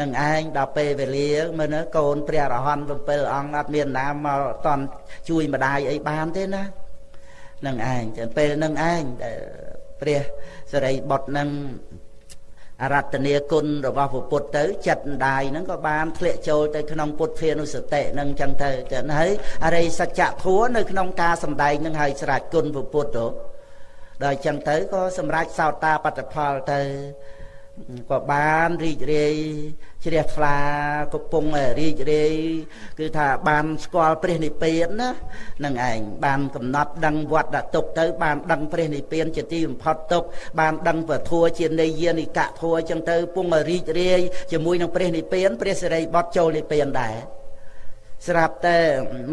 A: នឹងឯងដល់ពេលវេលាមើលកូនព្រះរហន្ត7អង្គអត់មានណាមកតន់ជួយម្ដាយអីបានទេណានឹងឯងចឹងពេលនឹងឯងដែលព្រះសរិបុត្រនឹង អរតនីគុណរបស់ពុទ្ធទៅចិត្តម្ដាយហ្នឹងក៏បានធ្លាក់ចូលទៅក្នុងពុទ្ធានុសតិហ្នឹងចឹងទៅចឹងហើយអរិយសច្ចធัวនៅក្នុងការសំដែងហ្នឹងហើយស្រាច់គុណពុទ្ធទៅដល់ចឹងទៅក៏សម្រេចសោតាបត្តផលទៅ ក៏បានរីករាយជ្រះថ្លាកំពុងរីករាយគឺថាបានស្គាល់ព្រះនិព្វានណានឹងឯងបានកំណត់ដឹងវត្តទុកទៅ បានដឹងព្រះនិព្វានជាទីបំផុតទុកបានដឹងពធัวជានិយានិកៈធัวអញ្ចឹងទៅពងរីករាយជាមួយនឹងព្រះនិព្វានព្រះសិរីបុត្រចូលនិព្វានដែរស្រាប់តែ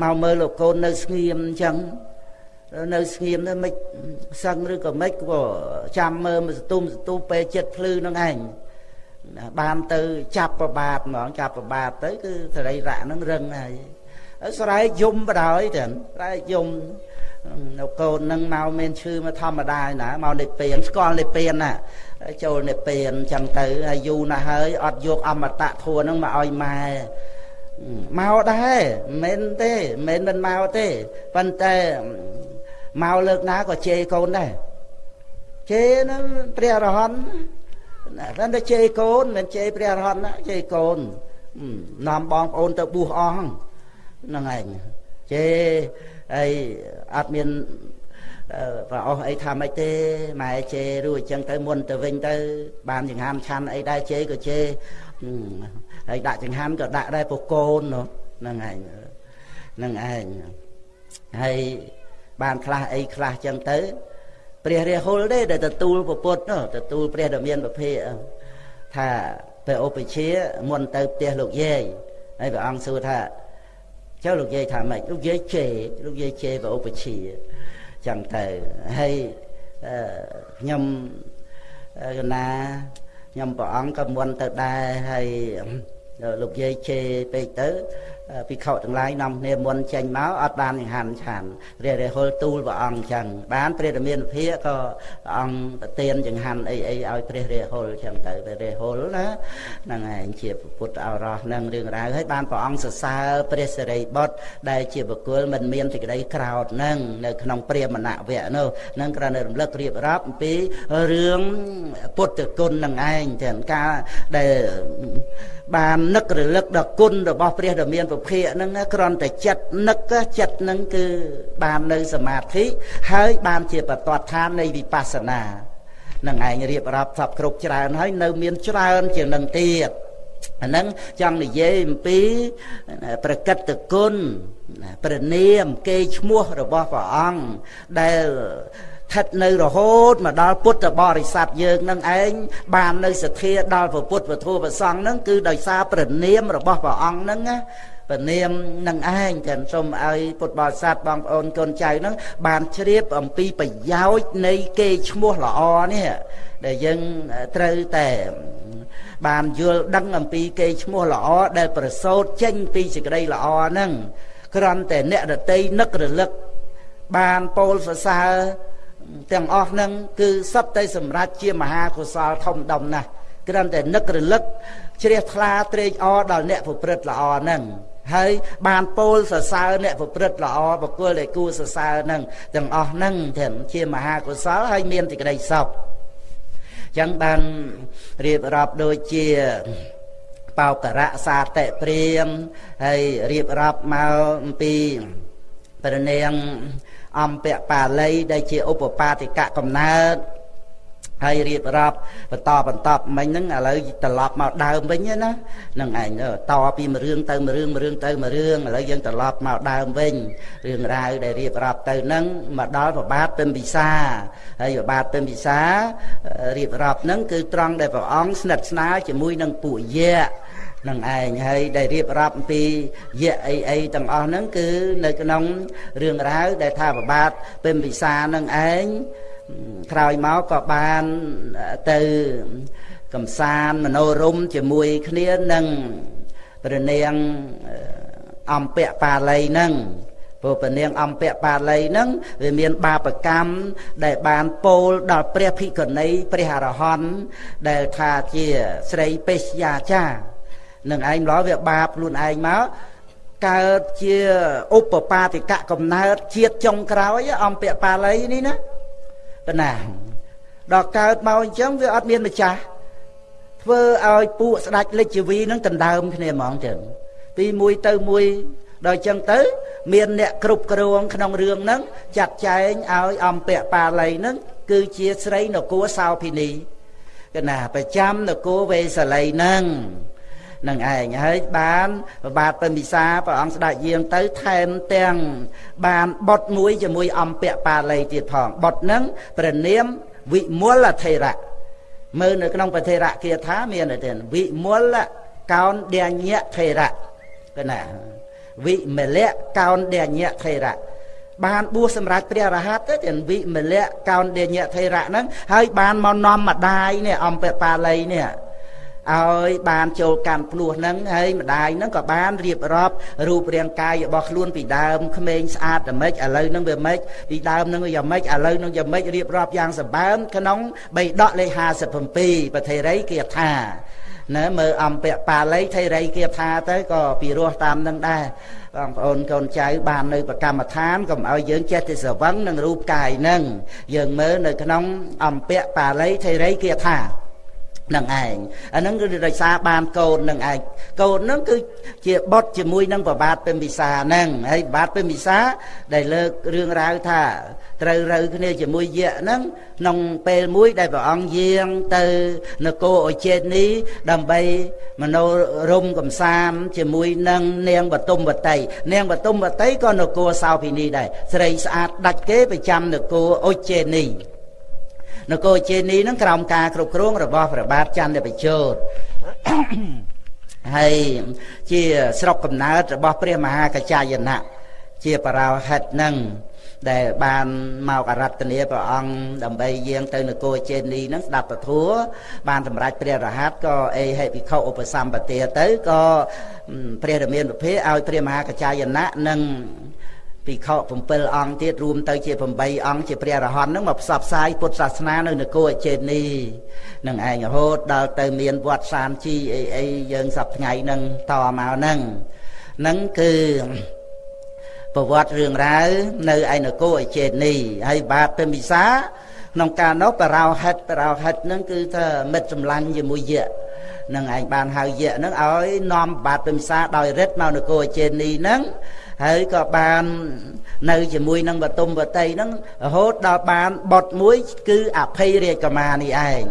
A: មកមើលលោកកូននៅស្ងៀមអញ្ចឹង នៅស្ងៀមទៅមិនសឹងឬក៏មិនក៏ចាំមើលសទុំសទូពេលចិត្តភ្លឺនឹងឯងបានទៅចាប់ប្របាទហ្មងចាប់ប្របាទទៅគឺសរីរៈនឹងរឹងហើយស្រែកយំបដ ாய் ទាំងស្រែកយំនៅកូននឹងមកមានឈឺមកធម្មតាណាមកនិព្វានស្គាល់និព្វានណាចូលនិព្វានចឹងទៅហើយយូរណាស់ហើយអត់យកអមតៈធัวនឹងមកឲ្យម៉ែមកដែរមិនទេមិនមិនមកទេប៉ុន្តែ មកលើកណាក៏ជេរកូនដែរជេរហ្នឹងព្រះអរហន្តតែតែជេរកូនមិនជេរព្រះអរហន្តណាជេរកូននាំបងប្អូនទៅបួសអស់ហ្នឹងឯងជេរហើយអត់មានប្រអស់អីថាម៉េចទេម៉ែជេររួចអញ្ចឹងទៅមុនទៅវិញទៅ បានចង្ហាន់ឆាន់អីដែរជេរក៏ជេរហើយដាក់ចង្ហាន់ក៏ដាក់ដែរពកូនហ្នឹងឯងហ្នឹងឯងហើយ បានខ្លះអីខ្លះចឹងទៅព្រះរាហុលទេដែលទទួលពុទ្ធទទួលព្រះដ៏មានប្រភេទថាទៅឧបជាមុនទៅផ្ទះលោកយាយហើយព្រះអង្គសួរថាចុះលោកយាយថាម៉េចលោកយាយជេរលោកយាយជេរព្រះឧបជាចឹងទៅហើយខ្ញុំកណាខ្ញុំព្រះអង្គក៏មុនទៅដែរហើយលោកយាយជេរពេកទៅ ភិក្ខុទាំងឡាយនាំគ្នាមុនចេញមកអត់បានចង្ហាន់ឆានព្រះរាហុលទូលព្រះអង្គអញ្ចឹងបានព្រះរាមាភិកក៏ព្រះអង្គប្រទានចង្ហាន់អីអីឲ្យព្រះរាហុលអញ្ចឹងទៅព្រះរាហុលណាហ្នឹងឯងជាពុទ្ធអរោះនឹងរឿងរ៉ាវហើយបានព្រះអង្គសរសើរព្រះសិរីបុត្រដែលជាបុគ្គលមិនមានសេចក្តីក្រោធនឹងនៅក្នុងព្រាមណវៈនោះនឹងគ្រាន់តែរំលឹករៀបរាប់អំពីរឿងពុទ្ធគុណនឹងឯងទាំងការដែល បាននឹករលឹកដល់គុណរបស់ព្រះដ៏មានពភៈហ្នឹងគ្រាន់តែចិត្តនឹកចិត្តហ្នឹងគឺបាននៅសមាធិហើយបានជាបតតឋាននៃវិបស្សនានឹងឯងរៀបរាប់សពគ្រប់ច្រើនហើយនៅមានច្រើនជាងនឹងទៀតអាហ្នឹងចង់និយាយអំពីប្រកិត្តគុណព្រះនាមគេឈ្មោះរបស់ព្រះអង្គដែល ស្ថិតនៅរហូតមកដល់ពុទ្ធបរិស័ទយើងនឹងឯងបាននៅសទ្ធាដល់ពុទ្ធវធុប្រសង្ឃនឹងគឺដោយសារព្រះនាមរបស់ព្រះអង្គនឹងណាព្រះនាមនឹងឯងចឹងសូមឲ្យពុទ្ធបរិស័ទបងប្អូនកូនចៅនឹងបានជ្រាបអំពីប្រយោជន៍នៃគេឈ្មោះល្អនេះដែលយើងត្រូវតែបានយល់ដឹងអំពីគេឈ្មោះល្អដែលប្រសូតចេញពីសេចក្តីល្អហ្នឹងគ្រាន់តែអ្នកដតីនឹករលឹកបានពោលសរសើរ ទាំងអស់ហ្នឹងគឺសត្វតែសម្រាប់ជាមហាកុសលធំដុំណាស់គ្រាន់តែនឹករលឹកជ្រះថ្លាត្រេកអរដល់អ្នកប្រព្រឹត្តល្អហ្នឹងហើយបានពោលសរសើរអ្នកប្រព្រឹត្តល្អបកុលដែលគួរសរសើរហ្នឹងទាំងអស់ហ្នឹងទាំងជាមហាកុសលហើយមានសេចក្តីសុខចឹងបានរៀបរាប់ដូចជាបោករៈសាតិព្រាមហើយរៀបរាប់មកអំពីព្រះនាង អំពៈបាលីដែលជាឧបបាទិកកំណើតហើយរៀបរាប់បន្តបន្តមិញហ្នឹងឥឡូវត្រឡប់មកដើមវិញណានឹងឯងតពីមួយរឿងទៅមួយរឿងមួយរឿងទៅមួយរឿងឥឡូវយើងត្រឡប់មកដើមវិញរឿងរ៉ាវដែលរៀបរាប់ទៅហ្នឹងមកដល់ប្របាទពិមពិសាហើយប្របាទពិមពិសារៀបរាប់ហ្នឹងគឺត្រង់ដែលព្រះអង្គស្និទ្ធស្នាលជាមួយនឹងពួកយៈ នឹងឯងហើយដែលរៀបរាប់អំពីយៈអីអីទាំងអស់ហ្នឹងគឺនៅក្នុងរឿងរ៉ាវដែលថាប្របាទពិមពិសានឹងឯងក្រោយមកក៏បានទៅកំសាន្តមនោរមជាមួយគ្នានឹងព្រះនាងអំពៈបាលីនឹងព្រោះព្រះនាងអំពៈបាលីនឹងវាមានបាបកម្មដែលបានពោលដល់ព្រះភិក្ខុនីព្រះអរហន្តដែលថាជាស្រីបេសយាចា នឹងឯងម្ល៉េះវាបាបខ្លួនឯងមកកើតជាឧបបាតិកៈកំណើតជាតិចុងក្រោយអំពៈបាលីនេះណាប៉ុណ្ណាដល់កើតមកអញ្ចឹងវាអត់មានម្ចាស់ធ្វើឲ្យពួកស្ដេចលិចជីវីនឹងដណ្ដើមគ្នាហ្មងចឹងពីមួយទៅមួយដល់អញ្ចឹងទៅ មានអ្នកគ្រប់គ្រងក្នុងរឿងហ្នឹងចាត់ចែងឲ្យអំពៈបាលីហ្នឹងគឺជាស្រីនគរសោភិនីកណាប្រចាំនគរវេសាលីហ្នឹង នឹងឯងហើយបានប្របាទពិមិសាព្រះអង្គស្ដេចយាងទៅថែមទាំងបានបុតមួយជាមួយអំពៈបាលីទៀតផងបុតនឹងព្រះនាមវិមលថេរៈមើលនៅក្នុងប្រធេរៈគាថាមានទេវិមលកោនដញ្ញថេរៈកណាវិមលៈកោនដញ្ញថេរៈបានបួសសម្រាប់ព្រះរហ័តទៅទាំងវិមលៈកោនដញ្ញថេរៈហ្នឹងហើយបានមកនាំម្ដាយនេះអំពៈបាលីនេះ ឲ្យបានចូលកម្មភ្លោះហ្នឹងហើយម្ដាយហ្នឹងក៏បានរៀបរាប់រូបរាងកាយរបស់ខ្លួនពីដើមក្មេងស្អាតតែម៉េចឥឡូវហ្នឹងវាម៉េចពីដើមហ្នឹងវាយ៉ាងម៉េចឥឡូវហ្នឹងយ៉ាងម៉េចរៀបរាប់យ៉ាងសម្បើមក្នុងបៃដកលេខ57ប្រធេរីគាថាណាមើលអំពៈបាលីថេរីគាថាទៅក៏ពីរោះតាមនឹងដែរបងប្អូនកូនចៅបាននៅប្រកម្មដ្ឋានកុំឲ្យយើងចេះតែស្រវឹងនឹងរូបកាយនឹងយើងមើលនៅក្នុងអំពៈបាលីថេរីគាថា នឹងឯងអាហ្នឹងគឺដោយសារបានកូននឹងឯងកូនហ្នឹងគឺជាបុតជាមួយនឹងប្របាទពេមពិសាហ្នឹងហើយប្របាទពេមពិសាដែលលើករឿងរ៉ាវថាត្រូវរើគ្នាជាមួយយៈហ្នឹងក្នុងពេលមួយដែលព្រះអង្គយាងទៅនគរអចេតនីដើម្បីមនោរមកំសាមជាមួយនឹងនាងបតុមវតីនាងបតុមវតីក៏នគរសោភិនីដែរស្រីស្អាតដាច់គេប្រចាំនគរអចេតនី នគរជេនីនឹងក្រោមការគ្រប់គ្រងរបស់ព្រះបាទចន្ទបជោតហើយជាស្រុកកំណើតរបស់ព្រះមហាកច្ចាយណៈជាបរោហិតនឹងដែលបានមកអរតនាព្រះអង្គដើម្បីយាងទៅនគរជេនីនឹងស្ដាប់ពធัวបានសម្រេចព្រះរហ័តក៏អេហេភិក្ខុឧបសម្បទាទៅក៏ព្រះរាមានុភាឲ្យព្រះមហាកច្ចាយណៈនិង ភិក្ខុ7អង្គទៀតរួមទៅជា8អង្គជាព្រះរហន្តនឹងមកផ្សព្វផ្សាយពុទ្ធសាសនានៅនគរអចេនីនឹងឯងរហូតដល់ទៅមានវត្តសានជីអីអីយើងសប្ថ្ងៃនឹងតមកនឹងនឹងគឺប្រវត្តិរឿងរ៉ាវនៅឯនគរអចេនីហើយបាទពេមិសាក្នុងការនោះបរោហិតបរោហិតនឹងគឺថាមិត្តសម្លាញ់ជាមួយយៈនឹងឯងបានហៅយៈនឹងឲ្យនាំបាទពេមិសាដោយរិទ្ធមកនគរអចេនីនឹង ហើយក៏បាននៅជាមួយនឹងបតុមបតីហ្នឹងរហូតដល់បានបុតមួយ គឺអភ័យរាជកមានេះឯង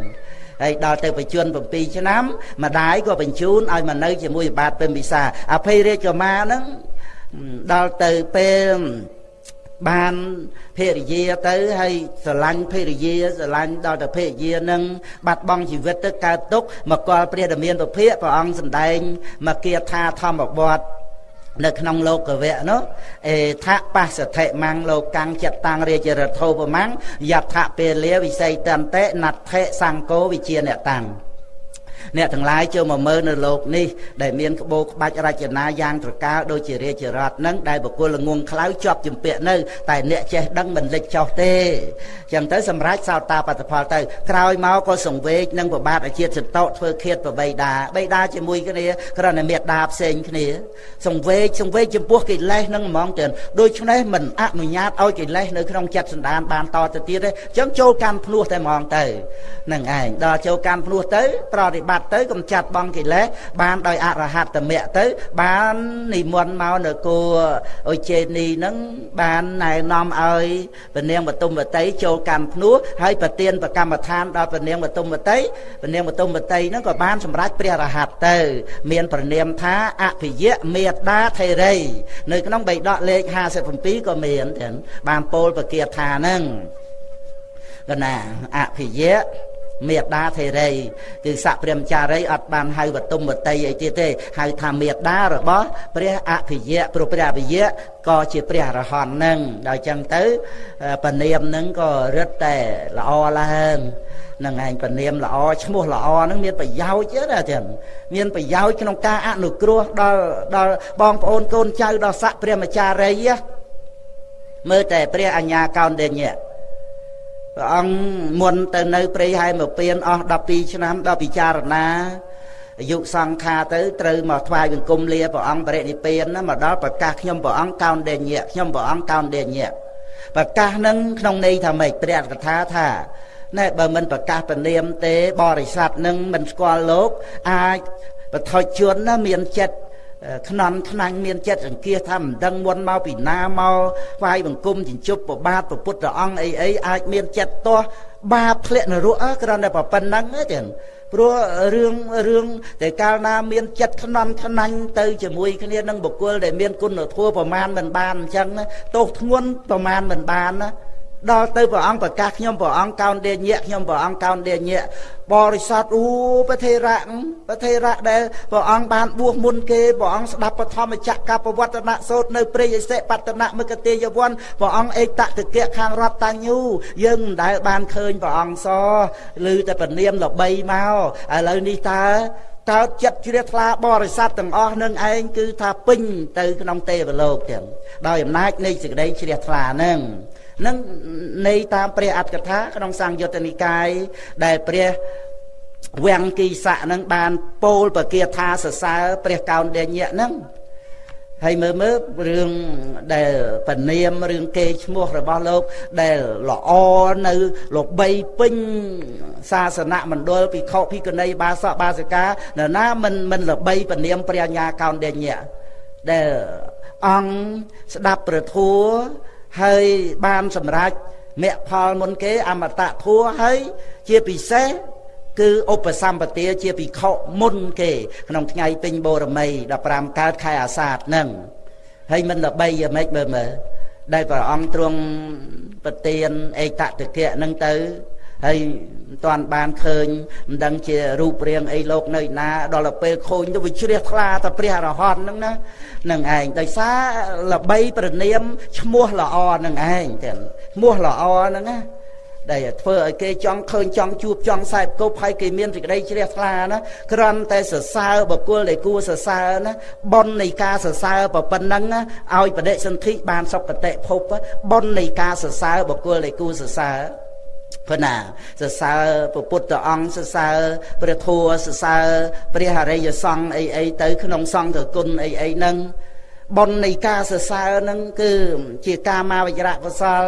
A: ហើយដល់ទៅបញ្ជូន7ឆ្នាំម្ដាយក៏បញ្ជូនឲ្យមកនៅជាមួយបាទពេមពិសាអភ័យរាជកមាហ្នឹងដល់ទៅពេលបានភរិយាទៅហើយស្រឡាញ់ភរិយាស្រឡាញ់ដល់ទៅភរិយានឹងបាត់បង់ជីវិតទៅកើតទុកមកកលព្រះរាមាភិភៈព្រះអង្គសម្ដែងមកគាថាធម្មវត្ត នៅក្នុងលោកវៈនោះអេថបស្សតិមੰលោកាំងចិត្តតាំងរាជរដ្ឋោបមੰយថពេលលាវិស័យតន្តិណដ្ឋិសង្គោវិជាអ្នកតាំង អ្នកទាំងឡាយចូលមកមើលនៅលោកនេះដែលមានក្បូរក្បាច់រចនាយ៉ាងត្រកាលដូចជារាជរដ្ឋនឹងដែលបុគ្គលល្ងងខ្លៅជាប់ជំពាក់នៅ តែអ្នកចេះដឹងមិនលេចចោះទេចឹងទៅសម្រាប់សោតាបត្តផលទៅក្រោយមកក៏សង្វេកនឹងប្របាទអាជាតិសន្តោធ្វើឃាតប្របីដាបីដាជាមួយគ្នាគ្រាន់តែមេដាផ្សេងគ្នា សង្វេកសង្វេកចំពោះកិលេសនឹងហ្មងទៅដូច្នេះមិនអនុញ្ញាតឲ្យកិលេសនៅក្នុងចិត្តសន្តានបានតទៅទៀតទេចឹងចូលកម្មភ្នោះតែហ្មងទៅនឹងឯងដល់ចូលកម្មភ្នោះទៅប្រតិបត្តិត្តិទៅកំចាត់បងកិលេសបានដោយអរហត្តមគ្គទៅ បាននិមន្តមកនៅគោអុជេនីនឹងបានណែនាំឲ្យពនាងបទុមវតីចូលកម្មភ្នោះហើយប្រទៀនប្រកម្មដ្ឋានដល់ពនាងបទុមវតីពនាងបទុមវតីនឹងក៏បានសម្រេចព្រះរហ័តទៅ មានប្រនាមថាអភិយៈមេត្តាថេរីនៅក្នុងបៃដកលេខ57ក៏មានទាំងបានពោលប្រគាថានឹងកណាអភិយៈ មេដាធេរីគឺសក្ព្រមចារីអត់បានហៅបតុមវតីអីទៀតទេហៅថាមេដារបស់ព្រះអភិយៈព្រោះព្រះអភិយៈក៏ជាព្រះអរហន្តនឹងដល់ចឹងទៅពនាមនឹងក៏រឹតតែល្អឡើងនឹងឯងពនាមល្អឈ្មោះល្អនឹងមានប្រយោជន៍ណាចឹងមានប្រយោជន៍ក្នុងការអនុគ្រោះដល់ដល់បងប្អូនកូនចៅដល់ស័កព្រះមចារីមើលតែព្រះអញ្ញាកោនដេញៈ ព្រះអង្គមុនទៅនៅព្រៃហែមកពៀនអស់12ឆ្នាំដល់ពិចារណាអាយុសង្ខារទៅត្រូវមកថ្វាយបង្គំលាព្រះអង្គបរិនិព្វានណាមកដល់ប្រកាសខ្ញុំព្រះអង្គកោនដេញៈខ្ញុំព្រះអង្គកោនដេញៈប្រកាសនឹងក្នុងន័យថាម៉េចព្រះកថាថាណែបើមិនប្រកាសពនាមទេបរិស័ទនឹងមិនស្គាល់លោកអាចបថុជនណាមានចិត្ត ខ្នំខ្នាញ់មានចិត្តសង្កេះថាមិនដឹងមុនមកពីណាមកថ្វាយបង្គំជញ្ជប់ប្របាទព្រះពុទ្ធអង្គអីអីអាចមានចិត្តទាស់បាបធ្លាក់នរកគ្រាន់តែប៉ុណ្្នឹងទេចឹងព្រោះរឿងរឿងតែកាលណាមានចិត្តខ្នន់ខ្នាញ់ទៅជាមួយគ្នានឹងបុគ្គលដែលមានគុណធម៌ប្រមាណមិនបានអញ្ចឹងទោសធ្ងន់ប្រមាណមិនបានណា ដល់ទៅព្រះអង្គប្រកាសខ្ញុំព្រះអង្គកោនដេញៈខ្ញុំព្រះអង្គកោនដេញៈបរិស័ទអូប្រធេរៈប្រធេរៈដែលព្រះអង្គបានបួសមុនគេព្រះអង្គស្ដាប់បឋមចក្រកបវត្តនៈសូត្រនៅព្រៃឥសិបតនៈមគតិយវ័នព្រះអង្គឯកតតិកៈខាងរតតាញូយើងមិនដែលបានឃើញព្រះអង្គសឬតែពនាមល្បីមកឥឡូវនេះតើតើចិត្តជ្រះថ្លាបរិស័ទទាំងអស់នឹងឯងគឺថាពេញទៅក្នុងទេវលោកទាំងដោយអំណាចនៃសេចក្តីជ្រះថ្លានឹង នឹងនៃតាមព្រះអត្ថកថាក្នុងសង្យុត្តនិកាយដែលព្រះវាំងគីស័កនឹងបានពោលបគាថាសរសើរព្រះកោនដេញៈនឹងហើយមើលមើលរឿងដែលពនាមរឿងគេឈ្មោះរបស់លោកដែលល្អនៅលបីពេញសាសនមណ្ឌលភិក្ខុភិក្ខុនីបាសកបាសិកានរណាមិនមិនលបីពនាមព្រះញ្ញាកោនដេញៈដែលអង្គស្ដាប់ព្រះធัว ហើយបានសម្រេចមគ្គផលមុនគេអមតៈធัวហើយជាពិសេសគឺឧបសម្បទាជាភិក្ខុមុនគេ ក្នុងថ្ងៃពេញបូរមី15កើតខែអាសាឍហ្នឹងហើយមិនល្បីយ៉ាងម៉េចមើលមើលដែលព្រះអង្គទ្រង់ប្រទានឯកតតិកៈហ្នឹងទៅ ហើយមិនតាន់បានឃើញមិនដឹងជារូបរាងអីលោកនៅណាដល់ទៅពេលខូចទៅវាជ្រះថ្លាតែព្រះអរហន្តហ្នឹងណានឹងឯងដោយសារល្បីប្រនាមឈ្មោះល្អនឹងឯងទាំងឈ្មោះល្អហ្នឹងណាដែលធ្វើឲ្យគេចង់ឃើញចង់ជួបចង់សែបគប់ហើយគេមានសេចក្តីជ្រះថ្លាណាគ្រាន់តែសរសើរបុគ្គលដែលគួរសរសើរណាបុណ្យនៃការសរសើរប៉ុណ្ណឹងឲ្យបដិសន្ធិបានសុគតិភពបុណ្យនៃការសរសើរបុគ្គលដែលគួរសរសើរ ព្រោះណាសរសើរព្រះពុទ្ធអង្គសរសើរព្រះធម៌សរសើរព្រះអរិយសង្ឃអីអីទៅក្នុងសង្ឃគុណអីអីហ្នឹងបុណ្យនៃការសរសើរហ្នឹងគឺជាកាមាវចរៈកុសល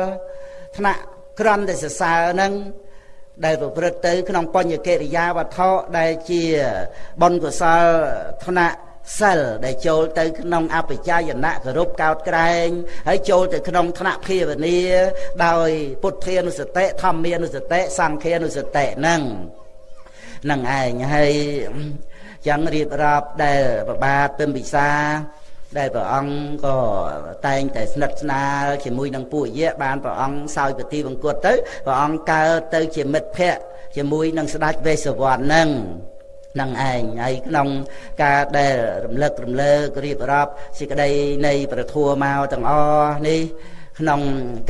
A: ថ្នាក់ក្រំតែសរសើរហ្នឹងដែលប្រព្រឹត្តទៅក្នុងបញ្ញកិរិយាវត្ថុដែលជាបុណ្យកុសលថ្នាក់ សិលដែលចូលទៅក្នុងអបជាយណៈគោរពកោតក្រែងហើយចូលទៅក្នុងថ្នាក់ភាវនាដោយពុទ្ធានុសតិធម្មានុសតិសង្ឃានុសតិហ្នឹងនឹងឯងហើយចឹងរៀបរាប់ដែលប្របាទពិមពិសាដែលព្រះអង្គក៏តែងតែស្និទ្ធស្នាលជាមួយនឹងពួកយៈបានព្រះអង្គសោយពទីបង្គត់ទៅព្រះអង្គកើតទៅជាមិត្តភក្តិជាមួយនឹងស្ដេចវេស្សវណ្ណនឹង នឹងឯងហើយក្នុងការដែលរំលឹករំលើករៀបរាប់សេចក្តីនៃប្រធัวមកទាំងអស់នេះក្នុង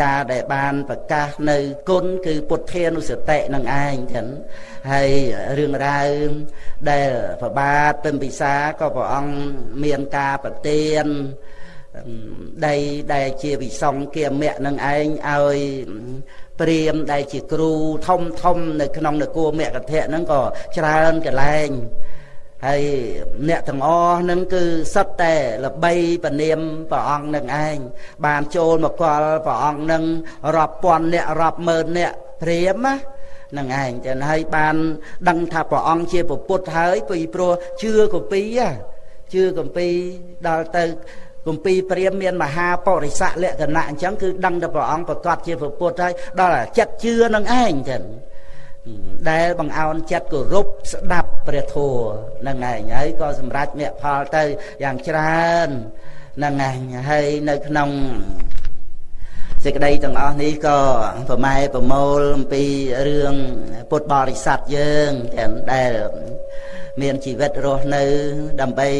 A: ការដែលបានប្រកាសនៅគុណគឺពុទ្ធានុសតិនឹងឯងចឹងហើយរឿងរ៉ាវដែលប្របាទពិមពិសាក៏ព្រះអង្គមានការប្រទានដីដែលជាវិសង្ឃគាមៈនឹងឯងឲ្យ ព្រាមដែលជាគ្រូធំធំនៅក្នុងនគរមគ្គធៈហ្នឹងក៏ច្រើនកន្លែងហើយអ្នកទាំងអស់ហ្នឹងគឺសិតតែល្បីពនាមព្រះអង្គនឹងឯងបានចូលមកកលព្រះអង្គនឹងរាប់ពាន់អ្នករាប់ម៉ឺនអ្នកព្រាមណានឹងឯងចឹងហើយបានដឹងថាព្រះអង្គជាពុទ្ធហើយពីព្រោះជឿកពីជឿកពីដល់ទៅ គម្ពីរព្រាមមានមហាបរិស័កលក្ខណៈអញ្ចឹងគឺដឹងតែព្រះអង្គប្រកាសជាពុទ្ធហើយដល់ចិត្តជឿនឹងឯងចឹងដែលបង្អោនចិត្តគោរពស្ដាប់ព្រះធម៌នឹងឯងហើយក៏សម្រេចមគ្គផលទៅយ៉ាងច្រើននឹងឯងហើយនៅក្នុង សេចក្តីទាំងអស់នេះក៏ប្រម៉ែប្រមូលអំពីរឿងពុទ្ធបរិស័ទយើងទាំងដែលមានជីវិតរស់នៅ ដើម្បី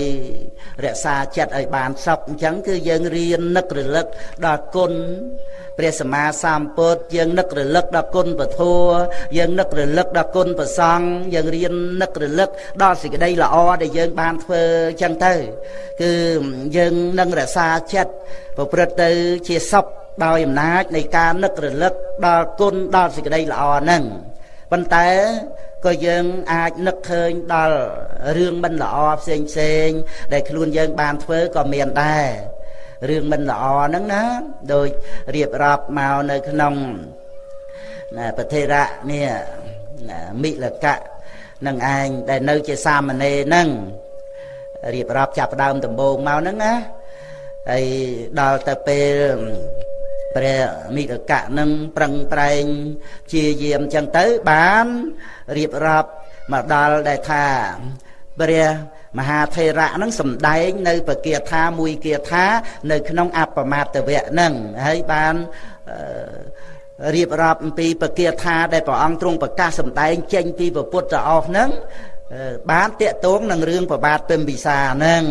A: រក្សាចិត្តឲ្យបានសុខអញ្ចឹងគឺយើងរៀននឹករលឹកដល់គុណព្រះសម្មាសម្ពុទ្ធយើងនឹករលឹកដល់គុណពធយើងនឹករលឹកដល់គុណប្រសង្ឃយើងរៀននឹករលឹកដល់សេចក្តីល្អដែលយើងបានធ្វើអញ្ចឹងទៅ គឺយើងនឹងរក្សាចិត្តប្រព្រឹត្តទៅជាសុខ ដោយអំណាចនៃការនឹករលឹកដល់គុណដល់សេចក្តីល្អហ្នឹងប៉ុន្តែក៏យើងអាចនឹកឃើញដល់រឿងមិនល្អផ្សេងផ្សេងដែលខ្លួនយើងបានធ្វើក៏មានដែររឿងមិនល្អហ្នឹងណាដោយរៀបរាប់មកនៅក្នុងប្រធេរៈនេះមិលកៈនឹងឯងដែលនៅជាសាមណេរហ្នឹងរៀបរាប់ចាប់ដើមដំបូងមកហ្នឹងណាហើយដល់ទៅពេល ព្រះមិលកៈនឹងប្រឹងប្រែងជាយាមចឹងទៅបានរៀបរាប់មកដល់ដែលថាព្រះមហាថេរៈនឹងសំដែង នៅពគាថាមួយគាថា នៅ ក្នុងអបមាតវៈនឹងហើយបានរៀបរាប់អំពីពគាថាដែលព្រះអង្គទ្រង់ប្រកាសសម្ដែងចេញពីពុទ្ធអស់នឹង បានតាកតងនឹងរឿងប្របាទពិមពិសាហ្នឹង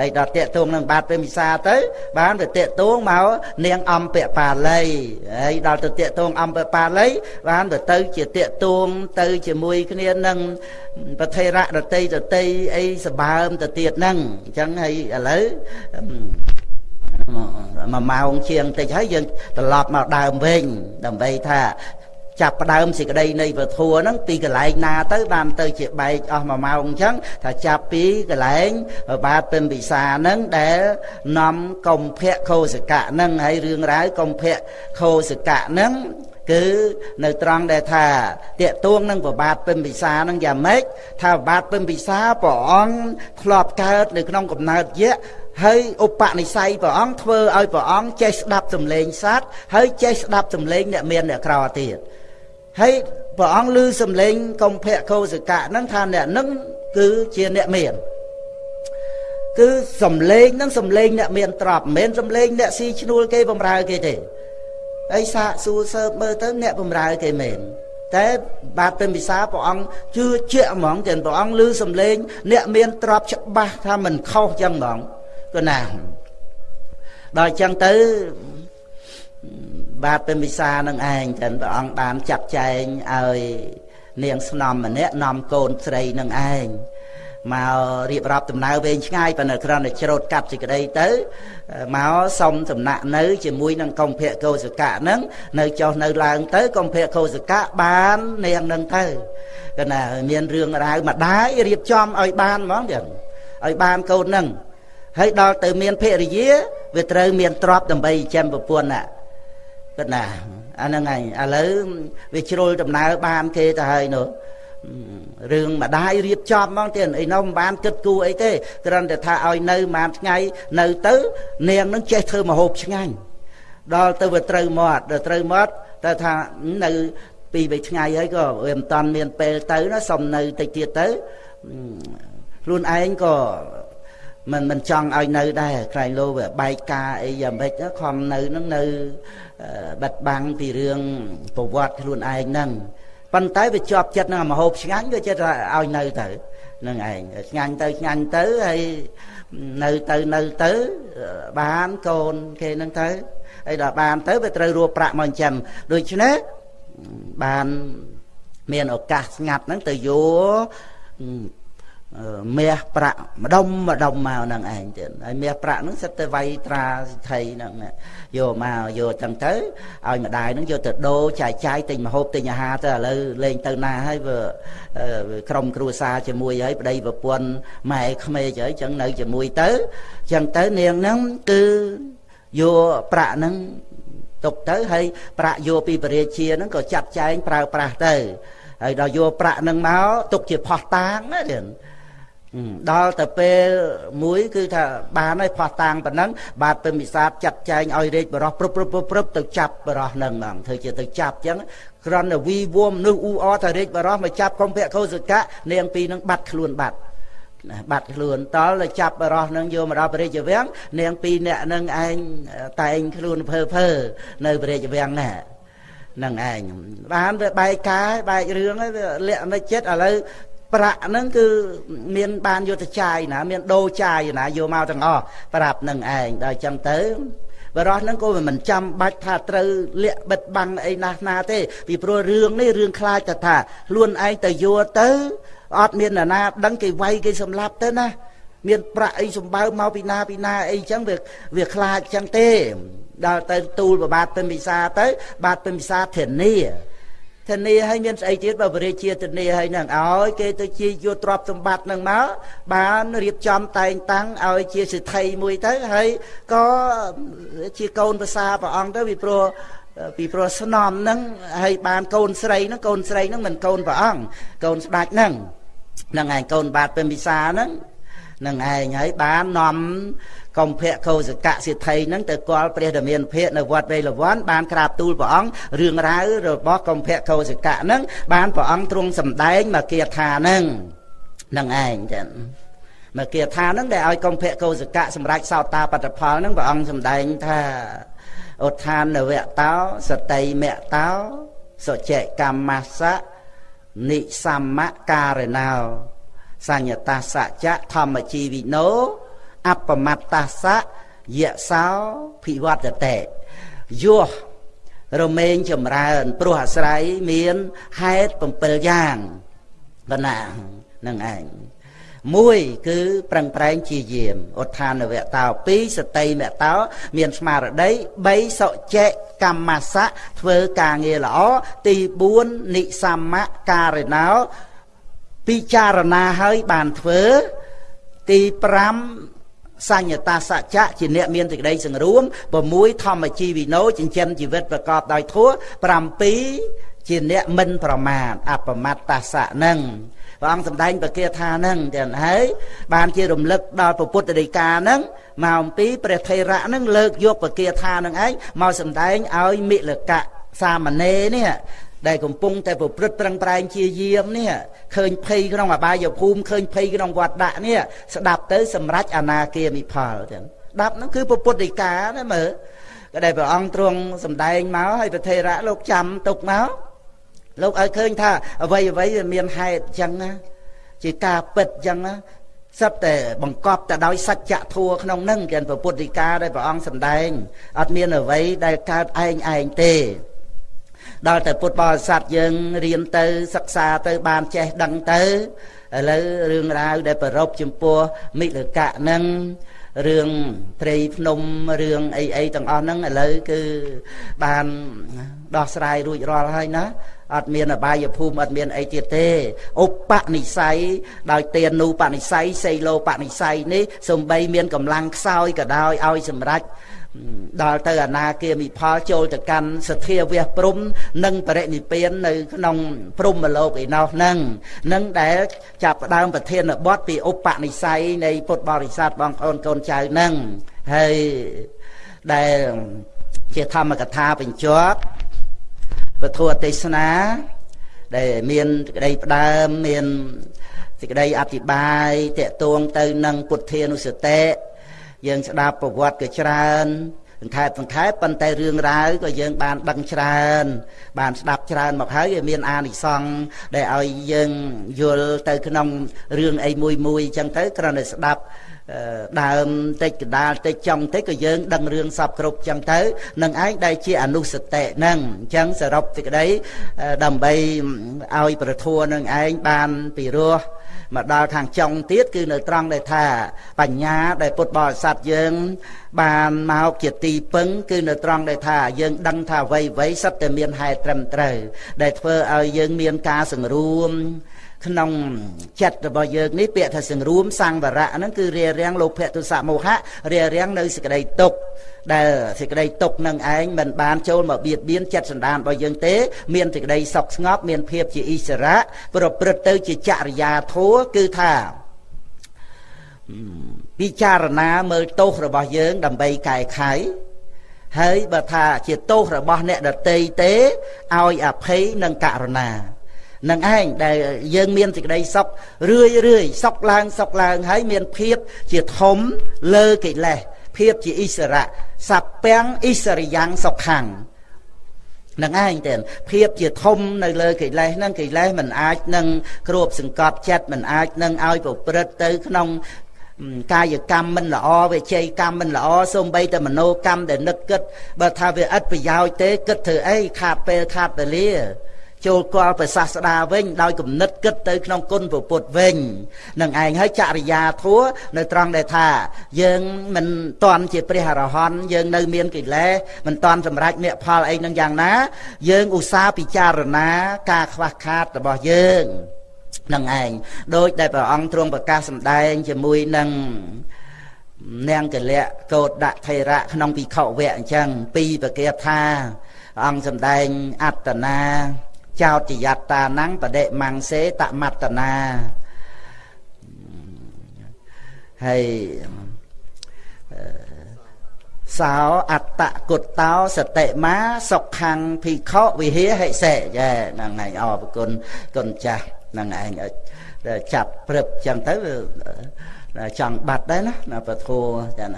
A: ហើយដល់តាកតងនឹងបាទពិមពិសាទៅ បានទៅតាកតងមកនាងអំពបាលីហើយដល់ទៅតាកតងអំពបាលីបានទៅទៅជាតាកតងទៅជាមួយគ្នានឹងប្រធេរៈដតីដតីអីសបើមទៅទៀតហ្នឹងអញ្ចឹងហើយឥឡូវមួយម៉ោងជាងតិចហើយយើងត្រឡប់មកដើមវិញដើម្បីថា ចាប់ផ្ដើមសេចក្តីនៃពធัวហ្នឹងពីកន្លែងណាទៅបានទៅជាបែកអស់មួយម៉ោងអញ្ចឹងថាចាប់ពីកន្លែងបាទពិមពិសាហ្នឹងដែលនាំកំភៈខោសកៈហ្នឹងហើយរឿងរ៉ាវកំភៈខោសកៈហ្នឹងគឺនៅត្រង់ដែលថាតាកទួងនឹងប្របាទពិមពិសានឹងយ៉ាងម៉េចថាប្របាទពិមពិសាព្រះអង្គធ្លាប់កើតនៅក្នុងកំណើតយៈហើយឧបនិស្ស័យព្រះអង្គធ្វើឲ្យព្រះអង្គចេះស្ដាប់សំឡេងសត្វហើយចេះស្ដាប់សំឡេងអ្នកមានអ្នកក្រទៀត ហើយព្រះអង្គឮសំឡេងកំភៈកោសកៈហ្នឹងថាអ្នកហ្នឹងគឺជាអ្នកមានគឺសំឡេងហ្នឹងសំឡេងអ្នកមានទ្រព្យមិនមែនសំឡេងអ្នកស៊ីឈ្នួលគេបំរើគេទេហើយសាកសួរសើបមើលទៅអ្នកបំរើគេមែនតែបាទពេញពិសាព្រះអង្គជឿជាក់ហ្មងទាំងព្រះអង្គឮសំឡេងអ្នកមានទ្រព្យច្បាស់ថាមិនខុសចឹងហ្មងគឺណាដល់ចឹងទៅ បាទពេញពិសានឹងឯងចឹងព្រះអង្គបានចាត់ចែងឲ្យនាងស្នំម្នាក់នាំកូនស្រីនឹងឯងមករៀបរាប់ដំណើរវែងឆ្ងាយប៉ុន្តែគ្រាន់តែច្រូតកាត់សេចក្តីទៅមកសុំសំណាក់នៅជាមួយនឹងកុម្ភៈកោសកៈហ្នឹងនៅចុះនៅឡើងទៅកុម្ភៈកោសកៈបាននាងនឹងទៅគឺណាមានរឿងរ៉ាវម្ដាយរៀបចំឲ្យបានហ្មងទៀតឲ្យបានកូនហ្នឹងហើយដល់ទៅមានភរិយាវាត្រូវមានទ្រព្យដើម្បីចិញ្ចឹមប្រពន្ធណា គឺណាអាហ្នឹងឯងឥឡូវវាជ្រុលដំណើរបានគេទៅហើយនោះរឿងម្ដាយរៀបចំហ្មងទៀតអីនោះមិនបានគិតគូរអីទេគ្រាន់តែថាឲ្យនៅមួយថ្ងៃនៅទៅ នាងនឹងចេះធ្វើមហូបឆ្ងាញ់ដល់ទៅវាត្រូវមាត់ដល់ត្រូវមាត់តែថានៅពីរបីថ្ងៃហើយក៏វាមិនតាន់មានពេលទៅណាសុំនៅតិចទៀតទៅខ្លួនឯងក៏ មិនមិនចង់ឲ្យនៅដែរក្រែងលោវាបែកការអីយ៉ាងម៉េចខំនៅនឹងនៅបិទបាំងពីរឿងប្រវត្តិខ្លួនឯងហ្នឹងប៉ុន្តែវាជាប់ចិត្តនឹងមហូបឆ្ងាញ់វាចិត្តឲ្យនៅទៅនឹងឯងឆ្ងាញ់ទៅឆ្ងាញ់ទៅហើយនៅទៅនៅទៅបានកូនគេនឹងទៅហើយដល់បានទៅវាត្រូវរួប្រាក់មកចិញ្ចឹមដូច្នេះបានមានឱកាសស្ងាត់ហ្នឹងទៅយក មាសប្រាក់ម្ដុំម្ដុំមកនឹងឯងទៀតហើយមាសប្រាក់ហ្នឹងសិតទៅវៃត្រាសិទ្ធិហ្នឹងយកមកយកចឹងទៅឲ្យម្ដាយហ្នឹងយកទៅដូរចាយចាយទិញម្ហូបទិញអាហារទៅឥឡូវលេងទៅណាហើយវាក្រុមគ្រួសារជាមួយហើយប្តីប្រពន្ធម៉ែក្មេកហើយចឹងនៅជាមួយទៅចឹងទៅនាងហ្នឹងគឺយកប្រាក់ហ្នឹងទុកទៅហើយប្រាក់យកពីបរិជាហ្នឹងក៏ចាត់ចែងប្រើប្រាស់ទៅហើយដល់យកប្រាក់ហ្នឹងមកទុកជាផោះតាងណាទៀត ដល់ទៅពេលមួយគឺថាបានហើយផោះតាំងប៉ុណ្ណឹងបាទពេមិសាទចាត់ចែងឲ្យរាជបរោះព្រឹបព្រឹបព្រឹបទៅចាប់បរោះនឹងហ្មងធ្វើជាទៅចាប់ចឹងគ្រាន់តែវីវមមនុស្សអ៊ូអថារាជបរោះមកចាប់កុំភៈកោសកៈនាងពីរនឹងបាត់ខ្លួនបាត់ណាបាត់ខ្លួនតលទៅចាប់បរោះនឹងយកមកដល់ព្រះរាជវាំងនាងពីរអ្នកនឹងឯងតែងខ្លួនភើភើនៅព្រះរាជវាំងណានឹងឯងបានវាបែកកាយបែករឿងហើយវាលាក់នៅចិត្តឥឡូវ ប្រាក់ហ្នឹងគឺមានបានយកទៅចាយណា មានដូរចាយណាយកមកទាំងអស់ប្រាប់នឹងឯងដល់ចឹងទៅបរោះហ្នឹងក៏មិនចាំបាច់ថាត្រូវលាក់បិទបាំងអីណាស់ណាទេពីព្រោះរឿងនេះរឿងខ្លាចទៅថាខ្លួនឯងទៅយកទៅអត់មានអ្នកណាដឹងគេវាយគេសម្លាប់ទៅណាមានប្រាក់អីសម្បើមកពីណាពីណាអីចឹងវាវាខ្លាចចឹងទេដល់ទៅទូលប្របាទពេញពិសាទៅបាទពេញពិសាធានា ធានាឲ្យមានស្អីទៀតបើបរិជាធានាឲ្យនឹងឲ្យគេទៅជាយកទ្រព្យសម្បត្តិនឹងមកបានរៀបចំតែងតាំងឲ្យជាសិទ្ធិមួយទៅហើយក៏ជាកូនប្រសាព្រះអង្គទៅពីព្រោះពីព្រោះស្នំហ្នឹងហើយបានកូនស្រីហ្នឹងកូនស្រីហ្នឹងមិនកូនព្រះអង្គកូនស្ដេចហ្នឹងហ្នឹងឯងកូនបាទពេញពិសាហ្នឹង នឹងឯងហើយបាននាំកំភៈកោសកៈសិទ្ធិនឹងទៅគាល់ព្រះធមានភិកនៅវត្តវេលវ័នបានក្រាបទូលព្រះអង្គរឿងរ៉ាវរបស់កំភៈកោសកៈនឹងបានព្រះអង្គទ្រង់សម្ដែងមកគាថានឹងនឹងឯងចឹងមកគាថានឹងដែលឲ្យកំភៈកោសកៈសម្រាប់សោតាបត្តផលនឹងព្រះអង្គសម្ដែងថាឧទ្ធានវៈតោសតិមៈតោសុចិកម្មសៈនិសម្មការណោ សញ្ញតាសច្ចៈធម្មជីវិណោអបមត្តាសៈយៈសោភិវត្តតេយោរមែងចម្រើនព្រោះអាស្រ័យមានហេតុ7យ៉ាងបណ្ណានឹងឯងមួយគឺប្រឹងប្រែងជាយាមឧទ្ធានវៈតោ2សតិមៈតោមានស្មារតី3សុចេកម្មសៈធ្វើការងារល្អទី4និសម្មការណោ ពិចារណាហើយបានធ្វើទី5សញ្ញតាសច្ចៈជាអ្នកមានសេចក្តីសង្រួម6ធម្មជីវិណោចិញ្ចឹមជីវិតប្រកបដោយធម៌7ជាអ្នកមិនប្រមាទអបមត្តសៈនឹងព្រះអង្គសម្ដែងបកាថានឹងទាំងហើយបានជារំលឹកដល់ពុទ្ធដីកានឹងមកអំពីព្រះថេរៈនឹងលើកយកបកាថានឹងឯងមកសម្ដែងឲ្យមិលកៈសាមណេរនេះ ដែលកំពុងតែប្រព្រឹត្តប្រឹងប្រែងជាយាមនេះឃើញភ័យក្នុងអបាយភូមិឃើញភ័យក្នុងវត្តដាក់នេះស្ដាប់ទៅសម្រេចអនាគាមិផលចឹងស្ដាប់ហ្នឹងគឺពុទ្ធដីកាណាមើលក៏ដែលព្រះអង្គទ្រង់សម្ដែងមកឲ្យប្រធេរៈលោកចាំទុកមកលោកឲ្យឃើញថាអ្វីអ្វីវាមានហេតុអញ្ចឹងណាជាការពិតអញ្ចឹងណាសិតតែបង្កប់ទៅដោយសច្ចធัวក្នុងនឹងចឹងពុទ្ធិកាដែលព្រះអង្គសម្ដែងអត់មានអ្វីដែលកើតឯងឯងទេ ដល់តែពុទ្ធបរិស័ទយើងរៀនទៅសិក្សាទៅបានចេះដឹងទៅឥឡូវរឿងរ៉ាវដែលប្ររពចំពោះមិលកៈនឹងរឿងត្រីភ្នំរឿងអីអីទាំងអស់ហ្នឹងឥឡូវគឺបានដោះស្រាយរួចរាល់ហើយណាអត់មានអបាយភូមិអត់មានអីទៀតទេឧបនិស្ស័យដោយទានុបនិស្ស័យសីលោបនិស្ស័យនេះសំបីមានកម្លាំងខ្សោយក៏ដោយឲ្យសម្រេច ដល់ទៅអនាគាមិផលចូលទៅកាន់សទ្ធាវះព្រំ និងបរិនិព្វាននៅក្នុងព្រំមលោកឯណោះហ្នឹងនឹងដែលចាប់ផ្ដើមប្រធានបទពីឧបនិស្ស័យនៃពុទ្ធបរិស័ទបងប្អូនកូនចៅហ្នឹងហើយដែលជាធម្មកថាបញ្ជាប់ពធទេសនា ដែលមានក្តីផ្ដើមមានសេចក្តីអធិប្បាយតកតួងទៅនឹងពុទ្ធានុសតិ យើងស្ដាប់ប្រវត្តិក៏ច្រើនសង្ខេបសង្ខេបប៉ុន្តែរឿងរ៉ាវក៏យើងបានដឹងច្រើន បានស្ដាប់ច្រើនមកហើយវាមានអានិសង្សដែលឲ្យយើងយល់ទៅក្នុងរឿងអីមួយមួយអញ្ចឹងទៅគ្រាន់តែស្ដាប់ដើមតិចកដាលតិចចំតិចក៏យើងដឹងរឿងសពគ្រប់ចឹងទៅនឹងឯងដែលជាអនុសតិហ្នឹងអញ្ចឹងសរុបសេចក្តីដើម្បីឲ្យប្រធัวនឹងឯងបានពីរោះ មកដល់ខាងចុងទៀតគឺនៅត្រង់ដែលថា បញ្ញាដែលពុទ្ធបរិស័ទយើង បានមកជាទីពឹង គឺនៅត្រង់ដែលថាយើងដឹងថាអ្វីអ្វីសិតតែមានហេតុត្រឹមត្រូវដែលធ្វើឲ្យយើងមានការសង្រួម ក្នុងចិត្តរបស់យើងនេះពាក្យថាសង្រួមសង្វរៈហ្នឹងគឺរារាំងលោភៈទុសៈមោហៈរារាំងនៅសេចក្តីទុក្ខដែលសេចក្តីទុក្ខនឹងឯងមិនបានចូលមកបៀតបៀនចិត្តសន្តានរបស់យើងទេ មានសេចក្តីសុខស្ងប់មានភាពជាអិសរៈប្រព្រឹត្តទៅជាចរិយាធម៌គឺថាពិចារណាមើលទោសរបស់យើង ដើម្បីកែខៃហើយបើថាជាទោសរបស់អ្នកដតីទេឲ្យអភ័យនិងករុណា នឹងឯងដែលយើងមានសេចក្តីសុខរឿយរឿយសុខឡើងសុខឡើងហើយមានភាពជាធំលើកិលេសភាពជាអិសរៈសពាំងអិសរិយ៉ាងសុខੰងនឹងឯងទេភាពជាធំនៅលើកិលេសហ្នឹងកិលេសមិនអាចនឹងគ្របសង្កត់ចិត្តមិនអាចនឹងឲ្យប្រព្រឹត្តទៅក្នុងកាយកម្មមិនល្អវិជ័យកម្មមិនល្អសូម្បីតែមโนកម្មដែលនឹកគិតបើថាវាឥតប្រយោជន៍ទេគិតធ្វើអីខាតពេលខាតវេលា ចូលគាល់ប្រសាស្ដាវិញដោយគំនិតគិតទៅក្នុងគុណពុទ្ធវិញនឹងឯងហើយចរិយាធัวនៅត្រង់ដែលថា យើងមិនតន់ជាព្រះអរហន្តយើងនៅមានកិលេសមិនតន់សម្រេចមគ្គផលអីនឹងយ៉ាងណា យើងឧស្សាហ៍ពិចារណាការខ្វះខាតរបស់យើងនឹងឯងដោយដែលព្រះអង្គទ្រង់ប្រកាសសម្ដែងជាមួយនឹងនាងកលៈកោតដាក់ថេរៈក្នុងពិខុវៈអញ្ចឹងពីប្រកាសថាអង្គសម្ដែងអត្តនា ចោតយត្តាណੰបដិមង្សេតមត្តនាហើយសោអត្តគុតោសតិមាសុខੰភិក្ខុវិហេហិសេចាហ្នឹងឯងអរគុណគុណចាស់ហ្នឹងឯងចាប់ព្រឹបចឹងទៅ ចង់បាត់ដែរណាណាពធចាត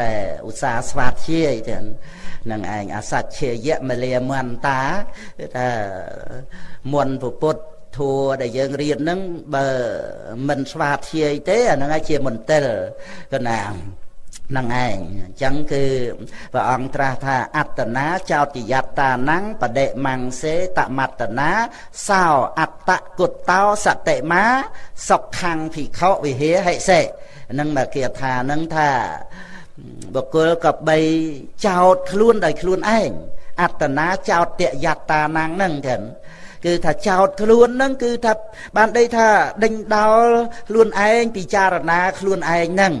A: តែឧស្សាហ៍ស្វាធ្យាយចឹងនឹងឯងអសច្ឆេយមលាមន្តាគឺថាមុនពុទ្ធធัวដែលយើងរៀនហ្នឹងបើមិនស្វាធ្យាយទេអាហ្នឹងឯងជាមន្ទិលកណា នឹងឯងអញ្ចឹងគឺព្រះអង្គត្រាស់ថាអត្តនាចោទយត្តាណੰបដិមង្សេតមត្តនាសោអត្តគុតោសតិមាសុខੰភិក្ខុវិហេហិសេនឹងមកគាថានឹងថាបុគ្គលក៏បីចោតខ្លួនដោយខ្លួនឯងអត្តនាចោតតយត្តាណੰហ្នឹងចឹងគឺថាចោតខ្លួនហ្នឹងគឺថាបានដីថាដេញដោលខ្លួនឯងពិចារណាខ្លួនឯងហ្នឹង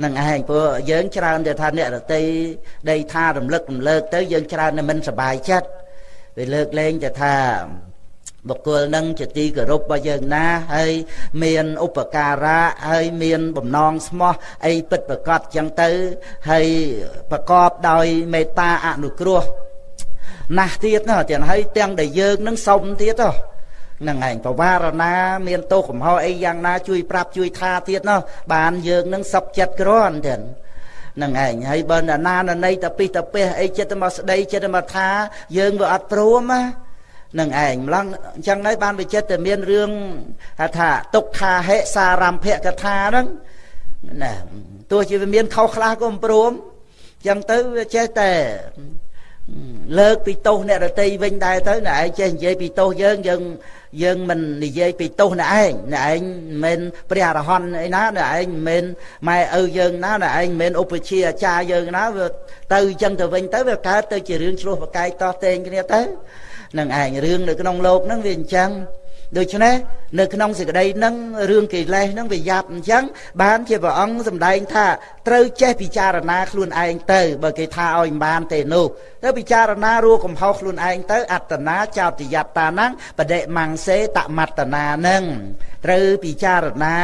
A: នឹងឯងព្រោះយើងច្រើនតែថាអ្នករតីដីថារំលឹករំលើកទៅយើងច្រើនតែមិនសប្បាយចិត្តវាលើកលែងតែថាបុគ្គលនឹងជាទីគោរពរបស់យើងណាហើយមានឧបការៈហើយមានបំណងស្មោះអីពិតប្រកបចឹងទៅហើយប្រកបដោយមេត្តាអនុគ្រោះណាស់ទៀតណាទាំងហើយទាំងដែលយើងនឹងសុំទៀតហ៎ នឹងឯងបវារណា មានទោសកំហុសអីយ៉ាងណា ជួយប្រាប់ជួយថាទៀតណោះបានយើងនឹងសុខចិត្តក្រាន់ទៀតនឹងឯងហើយបើណាណណីតពិសតពះអីចិត្តមកស្ដីចិត្តមកថា យើងវាអត់ព្រមណានឹងឯងម្លងអញ្ចឹងហើយបានវិចិត្រតែមានរឿងថាទុក្ខាហិសារម្ភកថាហ្នឹងណាទោះជាវាមានខុសខ្លះក៏មិនព្រមអញ្ចឹងទៅវាចេះតែលើកពីទោសអ្នករតីវិញដែរទៅអ្នកឯងចេះនិយាយពីទោសយើងយើង យើងមិននិយាយពីទោសអ្នកឯងអ្នកឯងមិនព្រះអរហន្តឯណាអ្នកឯងមិនម៉ែឪយើងណាអ្នកឯងមិនឧបជាអាចារ្យយើងណាវាទៅអញ្ចឹងទៅវិញទៅវាកើតទៅជារឿងឆ្លោះប្រកែកតោះតែងគ្នាទៅនឹងឯងរឿងនៅក្នុងលោកហ្នឹងវាអញ្ចឹង ដូច្នេះនៅក្នុងសេចក្តីហ្នឹងរឿងកិលេសហ្នឹងវាយ៉ាប់អញ្ចឹងបានជាព្រះអង្គសម្ដែងថាត្រូវចេះពិចារណាខ្លួនឯងទៅបើគេថាឲ្យមិនបានទេនោះទៅពិចារណារួកំហុសខ្លួនឯងទៅអត្តនាចោទយត្តាហ្នឹងបដិមង្សេតមត្តនាហ្នឹងត្រូវពិចារណា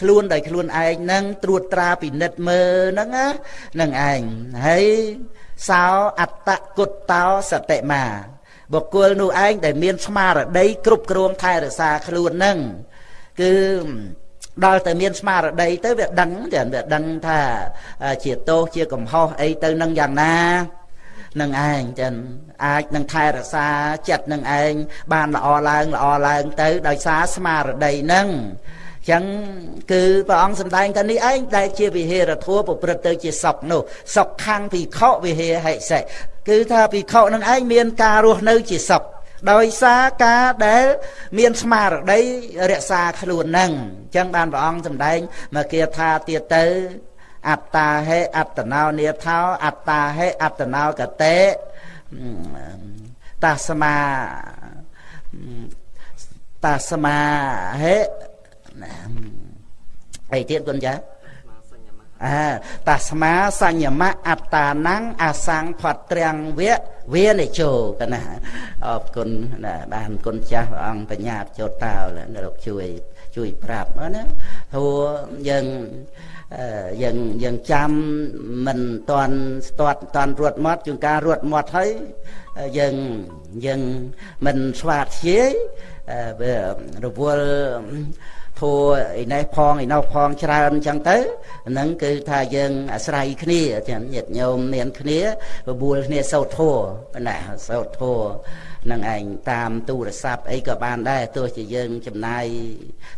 A: ខ្លួនដោយខ្លួនឯងហ្នឹងត្រួតត្រាពិនិត្យមើលហ្នឹងណានឹងឯងហើយសោអត្តគុតតោសតិមា បុគ្គលនោះឯងដែលមានស្មារតីគ្រប់គ្រងថែរក្សាខ្លួននឹងគឺដល់តែមានស្មារតីទៅវាដឹងតែវាដឹងថាជាទោសជាកំហុសអីទៅនឹងយ៉ាងណានឹងឯងចឹងអាចនឹងថែរក្សាចិត្តនឹងឯងបានល្អឡើងល្អឡើងទៅដោយសារស្មារតីនឹង ចឹងគឺព្រះអង្គសម្ដែងថានេះឯងដែលជាវិហេរធัวប្រព្រឹត្តទៅជាសុខនោះសុខខាងភិក្ខុវិហេហិសិគឺថាភិក្ខុនឹងឯងមានការរស់នៅជាសុខដោយសារការដែលមានស្មារតីរក្សាខ្លួននឹងអញ្ចឹងបានព្រះអង្គសម្ដែងមកគាថាទៀតទៅអត្តាហេអត្តណោនេថោអត្តាហេអត្តណោកតេតាស្មាតាស្មាហេ អីទៀតគុណចាអាតាស្មាសញ្ញមៈអត្តានੰអាសង្ផតត្រាំងវៈវានិជោកណាអរគុណណាបានគុណចាស់ព្រះអង្គបញ្ញាចោតតោលោកជួយជួយប្រាប់ណាព្រោះយើងយើងយើងចាំមិនតន់ស្ទាត់តន់រត់មាត់ជួនការរត់មាត់ហើយយើងយើងមិនស្វាតជាយវារវល់ ធัวឯនេះផងឯនោះផងច្រើនអញ្ចឹងទៅហ្នឹងគឺថាយើងអាស្រ័យគ្នាចឹងញាតិញោមមានគ្នាបបួលគ្នាសោតធัวណាសោតធัวនឹងឯងតាមទូរស័ព្ទអីក៏បានដែរទោះជាយើងចំណាយ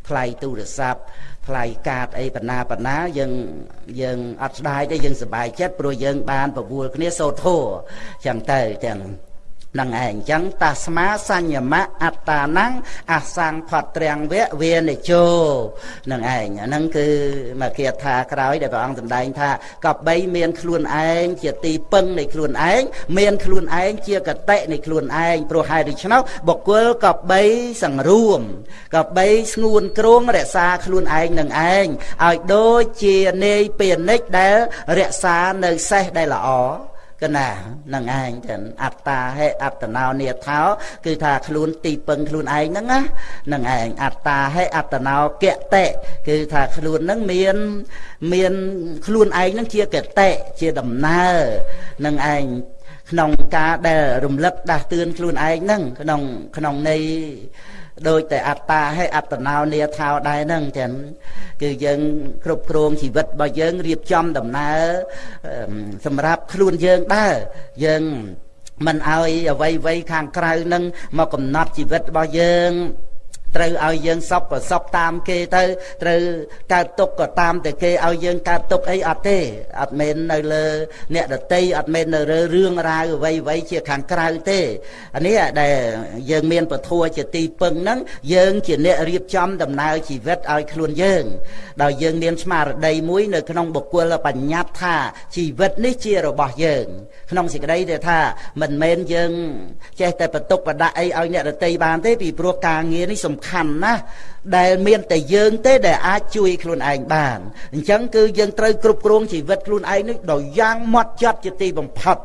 A: ថ្លៃទូរស័ព្ទថ្លៃកាតអីបណ្ណាបណ្ណាយើងយើងអត់ស្ដាយទេយើងសប្បាយចិត្តព្រោះយើងបានបបួលគ្នាសោតធัวចឹងទៅចឹង នឹងឯងអញ្ចឹងតាស្មាសញ្ញមៈអត្តានੰអសង្ផតត្រាំងវៈវានិជោនឹងឯងអាហ្នឹងគឺមកគាថាក្រោយដែលព្រះអង្គសម្ដែងថាកបីមានខ្លួនឯងជាទីពឹងនៃខ្លួនឯងមានខ្លួនឯងជាកតិនៃខ្លួនឯងព្រោះហេតុដូច្នោះបុគ្គលកបីសង្រួមកបីស្ងួនគ្រងរក្សាខ្លួនឯងនឹងឯងឲ្យដូចជានាយពាណិជ្ជដែលរក្សានៅសេះដែលល្អ កណានឹងឯងចឹងអត្តាហេអត្តណោនិថោគឺថាខ្លួនទីពឹងខ្លួនឯងហ្នឹងណានឹងឯងអត្តាហេអត្តណោកតិគឺថាខ្លួនហ្នឹងមានមានខ្លួនឯងហ្នឹងជាកតិជាដំណើរនឹងឯងក្នុងការដែលរំលឹកដាស់តឿនខ្លួនឯងហ្នឹងក្នុងក្នុងន័យ ដូចតែអត្តាហើយអត្តណោនាថោដែរហ្នឹងចឹងគឺយើងគ្រប់គ្រងជីវិតរបស់យើងរៀបចំដំណើរសម្រាប់ខ្លួនយើងដែរយើងមិនឲ្យអ្វីអ្វីខាងក្រៅនឹងមកកំណត់ជីវិតរបស់យើង ត្រូវឲ្យយើងសពក៏សពតាមគេទៅត្រូវកើតទុកក៏តាមតែគេឲ្យយើងកើតទុកអីអត់ទេអត់មែននៅលើ អ្នកដតីអត់មែននៅលើរឿងរ៉ាវអ្វីអ្វីជាខាងក្រៅទេអានេះដែលយើងមានពធัวជាទីពឹងហ្នឹងយើងជាអ្នករៀបចំដំណើរជីវិតឲ្យខ្លួនយើងដោយយើងមានស្មារតីមួយនៅក្នុងបុគ្គលបញ្ញត្តិថាជីវិតនេះជារបស់យើង ក្នុងសេចក្តីដែលថាមិនមែនយើងចេះតែបន្ទុកបដាក់អីឲ្យអ្នកដតីបានទេពីព្រោះការងារនេះសំខាន់ណាស់ដែលមានតែយើងទេដែលអាចជួយខ្លួនឯងបានអញ្ចឹងគឺយើងត្រូវគ្រប់គ្រងជីវិតខ្លួនឯងនេះដោយយ៉ាងម៉ត់ចត់ជាទីបំផុត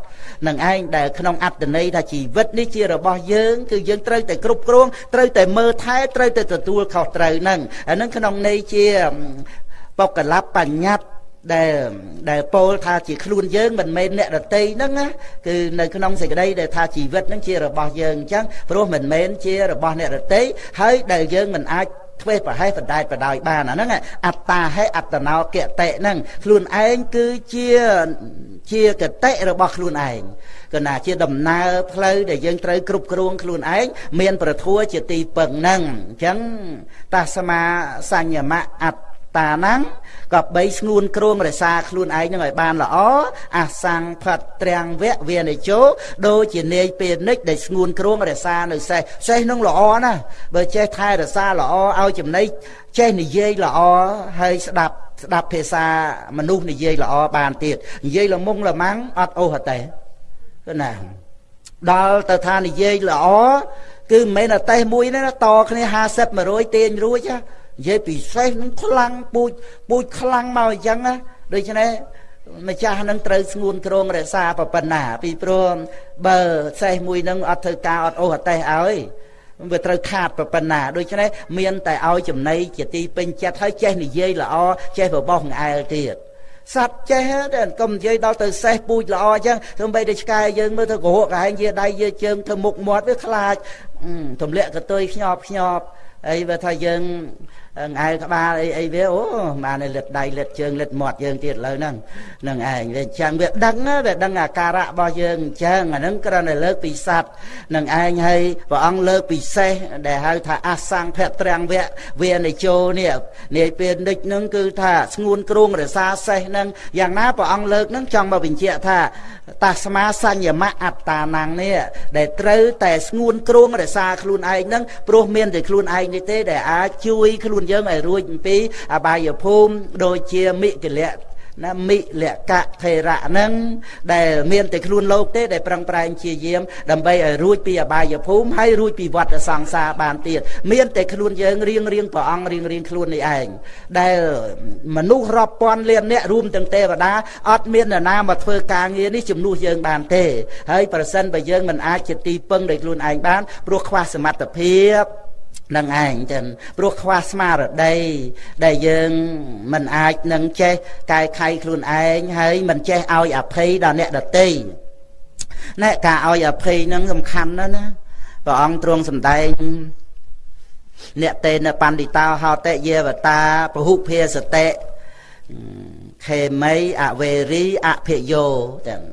A: នឹងឯងដែលក្នុងអត្តន័យថាជីវិតនេះជារបស់យើងគឺយើងត្រូវតែគ្រប់គ្រងត្រូវតែមើលថែត្រូវតែទទួលខុសត្រូវហ្នឹងអាហ្នឹងក្នុងន័យជាបកលបញ្ញត្តិ ដែលដែលពោលថាជាខ្លួនយើងមិនមែនអ្នកដតីហ្នឹងណាគឺនៅក្នុងសេចក្តីដែលថាជីវិតហ្នឹងជារបស់យើងអញ្ចឹងព្រោះមិនមែនជារបស់អ្នកដតីហើយដែលយើងមិនអាចធ្វើប្រហែសបណ្ដែតបដោយបានអាហ្នឹងអត្តាហេអត្តណោកតិហ្នឹងខ្លួនឯងគឺជាជាកតិរបស់ខ្លួនឯងគឺណាជាដំណើរផ្លូវដែលយើងត្រូវគ្រប់គ្រងខ្លួនឯងមាន ប្រធัวជាទីពឹងហ្នឹងអញ្ចឹងតាសមាសញ្ញមៈអត្ត តាហ្នឹងក៏បីស្ងួនគ្រងរសាខ្លួនឯងនឹងឲ្យបានល្អអសង្ផតត្រាំងវៈវានិជោដូចជានាយពេលនិចដែលស្ងួនគ្រងរសានៅសេះសេះនឹងល្អណាស់បើចេះថែរសាល្អឲ្យចំណៃចេះនិយាយល្អហើយស្ដាប់ស្ដាប់ភាសាមនុស្សនិយាយល្អបានទៀតនិយាយល្មុងល្មាំងអត់អូសអត់ទេគឺណាដល់ទៅថានិយាយល្អគឺមិនមែនតែតេះមួយទេណាតគ្នា50 100ទាញរួចណា និយាយពិសេសនឹងខ្លាំងពូជពូជខ្លាំងមកអញ្ចឹងណាដូច្នេះម្ចាស់នឹងត្រូវស្ងួនក្រងរក្សាប៉ុណ្ណា ពីព្រោះបើសេះមួយនឹងអត់ធ្វើការអត់អូសអតេះឲ្យវាត្រូវខាតប៉ុណ្ណាដូច្នេះមានតែឲ្យចំណៃជាទីពេញចិត្តហើយចេះនិយាយល្អចេះបបោះងអែលទៀតសត្វចេះតែកុំនិយាយដល់ទៅសេះពូជល្អអញ្ចឹងធ្វើបីតែឆ្កែយើងមើលទៅកុហកកែងយាដៃយាជើងធ្វើមុខមាត់វាខ្លាចទម្លាក់កតុយខ្ញប់ខ្ញប់អីបើថាយើង ងែក្បាលអីអីវាអូបានលិតដៃលិតជើងលិតមាត់យើងទៀតលើហ្នឹងនឹងឯងវាអញ្ចឹងវាដឹងវាដឹងអាការៈរបស់យើងអញ្ចឹងអាហ្នឹងគ្រាន់តែលើកពីសัตว์នឹងឯងហើយព្រះអង្គលើកពិសេសដែលហៅថាអសង្ភៈត្រាំងវៈវានិជោនេះនាយពេលនិចហ្នឹងគឺថាស្ងួនគ្រងរសាសេះហ្នឹងយ៉ាងណាព្រះអង្គលើកហ្នឹងចង់មកបញ្ជាក់ថាតាស្មាសញ្ញមៈអត្តានាំងនេះដែលត្រូវតែស្ងួនគ្រងរសាខ្លួនឯងហ្នឹងព្រោះមានតែខ្លួនឯងនេះទេដែលអាចជួយខ្លួនយើងឲ្យរួចអំពីអបាយភូមិដូចជាមិគលៈណាមិលកៈថេរៈហ្នឹងដែលមានតែខ្លួនលោកទេដែលប្រឹងប្រែងជាយាមដើម្បីឲ្យរួចពីអបាយភូមិហើយរួចពីវដ្តសង្សារបានទៀតមានតែខ្លួនយើងរៀងរៀងព្រះអង្គរៀងរៀងខ្លួននេះឯងដែលមនុស្សរាប់ពាន់លានអ្នករួមទាំងទេវតាអត់មាននរណាមកធ្វើការងារនេះជំនួសយើងបានទេហើយប្រសិនបើយើងមិនអាចជាទីពឹងដោយខ្លួនឯងបានព្រោះខ្វះសមត្ថភាព នឹងឯងចឹងព្រោះខ្វះស្មារតីដែលយើងមិនអាចនឹងចេះកែខៃខ្លួនឯងហើយមិនចេះឲ្យអភ័យដល់អ្នកដទៃណែការឲ្យអភ័យនឹងសំខាន់ណាស់ណាព្រះអង្គទ្រង់សម្ដែងអ្នកតេនបណ្ឌិតោហោតិយេវតាពហុភាសតិខេមីអវេរីអភិយោទាំង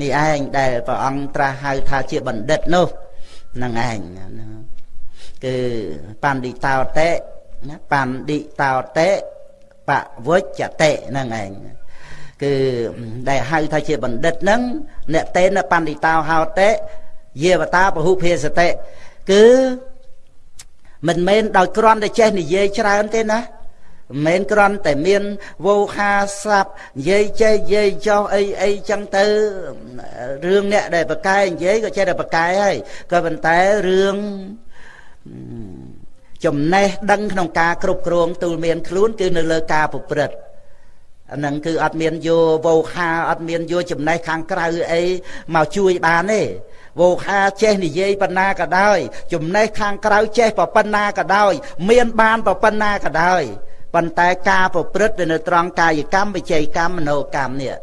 A: នេះឯងដែលព្រះអង្គត្រាស់ហៅថាជាបណ្ឌិតនោះនឹងឯង គឺបណ្ឌិតោតេណាបណ្ឌិតោតេបវច្ចតេហ្នឹងឯងគឺដែលហៅថាជាបណ្ឌិតហ្នឹងអ្នកតេនបណ្ឌិតោហោតេយេវតាពហុភាសតិគឺមិនមែនដោយគ្រាន់តែចេះនិយាយច្រើនទេណាមិនមែនគ្រាន់តែមានវោហាស័ព្ទនិយាយចេះនិយាយចោះអីអីចឹងទៅរឿងអ្នកដែលប្រកែនិយាយក៏ចេះតែប្រកែហើយក៏ប៉ុន្តែរឿង ចំណេះដឹងក្នុងការគ្រប់គ្រងទូលមានខ្លួនគឺនៅលើការប្រព្រឹត្តអាហ្នឹងគឺអត់មានយោវោខាអត់មានយោចំណេះខាងក្រៅអីមកជួយបានទេវោខាចេះនិយាយប៉ុណ្ណាក៏ដោយ ចំណេះខាងក្រៅចេះប៉ុណ្ណាក៏ដោយ មានបានប៉ុណ្ណាក៏ដោយប៉ុន្តែការប្រព្រឹត្តនៅត្រង់កាយកម្មវិច័យកម្មមโนកម្មនេះ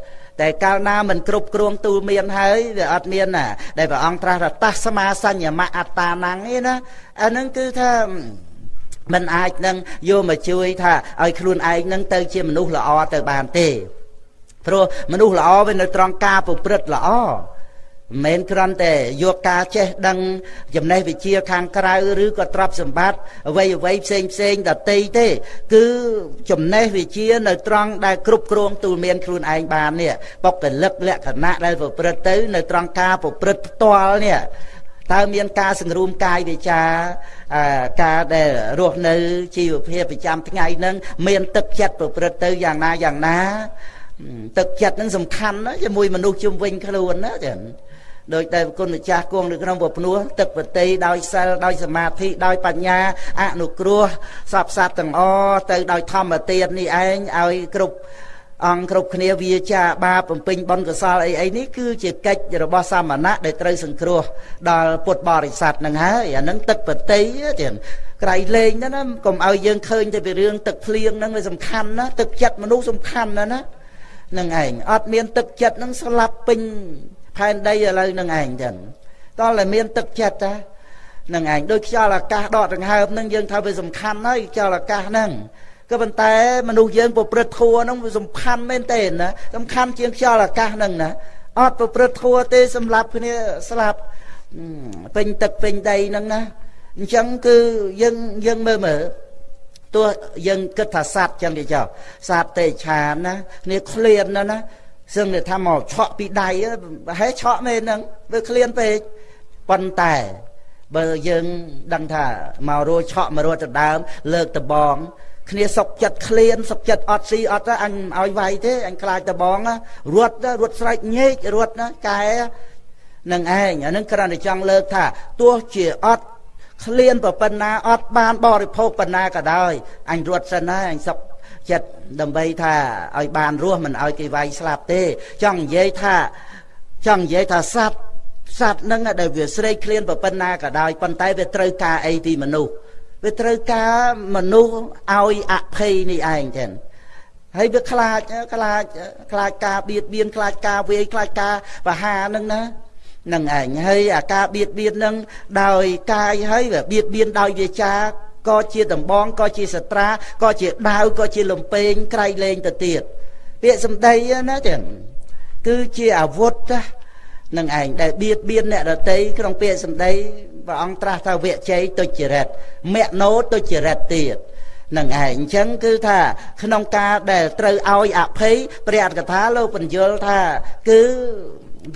A: តែកាលណាមិនគ្រប់គ្រងទូលមានហើយវាអត់មានណាដែលព្រះអង្គត្រាស់ថាតសមាសញ្ញមៈអត្តានាំងឯណាអានឹងគឺថាមិនអាចនឹងយកមកជួយថាឲ្យខ្លួនឯងនឹងទៅជាមនុស្សល្អទៅបានទេព្រោះមនុស្សល្អវានៅត្រង់ការប្រព្រឹត្តល្អ មិនមែនគ្រាន់តែយកការចេះដឹងចំណេះវិជ្ជាខាងក្រៅឬក៏ទ្រព្យសម្បត្តិអ្វីអ្វីផ្សេងផ្សេងដតីទេ គឺចំណេះវិជ្ជានៅត្រង់ដែលគ្រប់គ្រងទូលមានខ្លួនឯងបាននេះបុគ្គលិកលក្ខណៈដែលប្រព្រឹត្តទៅ នៅត្រង់ការប្រព្រឹត្តផ្ទាល់នេះតើមានការសង្រួមកាយវិចាការដែលរស់នៅជីវភាពប្រចាំថ្ងៃហ្នឹងមានទឹកចិត្តប្រព្រឹត្តទៅយ៉ាងណាយ៉ាងណាទឹកចិត្តហ្នឹងសំខាន់ណាជាមួយមនុស្សជុំវិញខ្លួនណាចា៎ ដោយតែគុណម្ចាស់គង់នៅក្នុងពភ្នោះទឹកបតីដោយសិលដោយសមាធិដោយបញ្ញាអនុគ្រោះសពសត្វទាំងអទៅដោយធម្មទាននេះឯងឲ្យគ្រប់អង្គគ្រប់គ្នាវាចាបាបំពេញបុណ្យកុសលអីអីនេះគឺជាកិច្ចរបស់សាមណៈដែលត្រូវសង្គ្រោះដល់ពុទ្ធបរិស័ទនឹងហើយអានឹងទឹកបតីទៀតក្រៃលែងណាណាកុំឲ្យយើងឃើញតែពីរឿងទឹកភ្លៀងហ្នឹងវាសំខាន់ណាទឹកចិត្តមនុស្សសំខាន់ណាណានឹងឯងអត់មានទឹកចិត្តហ្នឹងស្លាប់ពេញ ផែនដីឥឡូវនឹងឯងចឹងតោះតែមានទឹកចិត្តតា នឹងឯងដូចខ្យល់អាកាសដកដង្ហើមហ្នឹងយើងថាវាសំខាន់ហើយខ្យល់អាកាសហ្នឹងក៏ប៉ុន្តែមនុស្សយើងប្រព្រឹត្តធัวហ្នឹងវាសំខាន់មែនទេណាសំខាន់ជាងខ្យល់អាកាសហ្នឹងណាអត់ប្រព្រឹត្តធัวទេសម្រាប់គ្នាស្លាប់ពេញទឹកពេញដីហ្នឹងណាអញ្ចឹងគឺយើងយើងមើលមើលទោះយើងគិតថាសัตว์ចឹងគេចោលសត្វទេឆានណាគ្នាឃ្លានណាណា សឹងថាមកឆក់ពីដៃប្រហែលឆក់មែនហ្នឹងវាឃ្លានពេកប៉ុន្តែបើយើងដឹងថាមករੂឆក់មករੂទៅដើម លើកដបងគ្នាសុកចិត្តឃ្លានសុកចិត្តអត់ស៊ីអត់អញឲ្យវាយទេអញខ្លាចដបងរត់រត់ស្រែកញែករត់ណាកែនឹងឯងអានឹងគ្រាន់តែចង់លើកថាទោះជាអត់ឃ្លានប៉ុណ្ណាអត់បានបរិភោគប៉ុណ្ណាក៏ដោយអញរត់សិនហើយអញសុក ចិត្តដើម្បីថាឲ្យបានរស់មិនឲ្យគេវាយស្លាប់ទេ ចង់និយាយថាចង់និយាយថាសត្វសត្វនឹងដែលវាស្រេកឃ្លានប៉ុណ្ណាក៏ដោយប៉ុន្តែវាត្រូវការអីពីមនុស្សវាត្រូវការមនុស្សឲ្យអភ័យនេះឯងចឹងហើយវាខ្លាចខ្លាចខ្លាចការបៀតបៀនខ្លាចការវាយខ្លាចការបហានឹងណានឹងឯងហើយអាការបៀតបៀននឹងដោយកាយហើយវាបៀតបៀនដោយវាចា ក៏ជាដំបងក៏ជាសត្រាក៏ជាដាវក៏ជាលំពេងក្រៃលែងទៅទៀតពាក្យសម្ដីណាចឹងគឺជាអាវុធណានឹងឯងដែលបៀតបៀនអ្នកដតីក្នុងពាក្យសម្ដីព្រះអង្គត្រាស់ថាវជ័យទុច្ចរិតមនោទុច្ចរិតទៀតនឹងឯងអញ្ចឹងគឺថាក្នុងការដែលត្រូវឲ្យអភ័យព្រះអត្តកថាលោកបញ្យល់ថាគឺ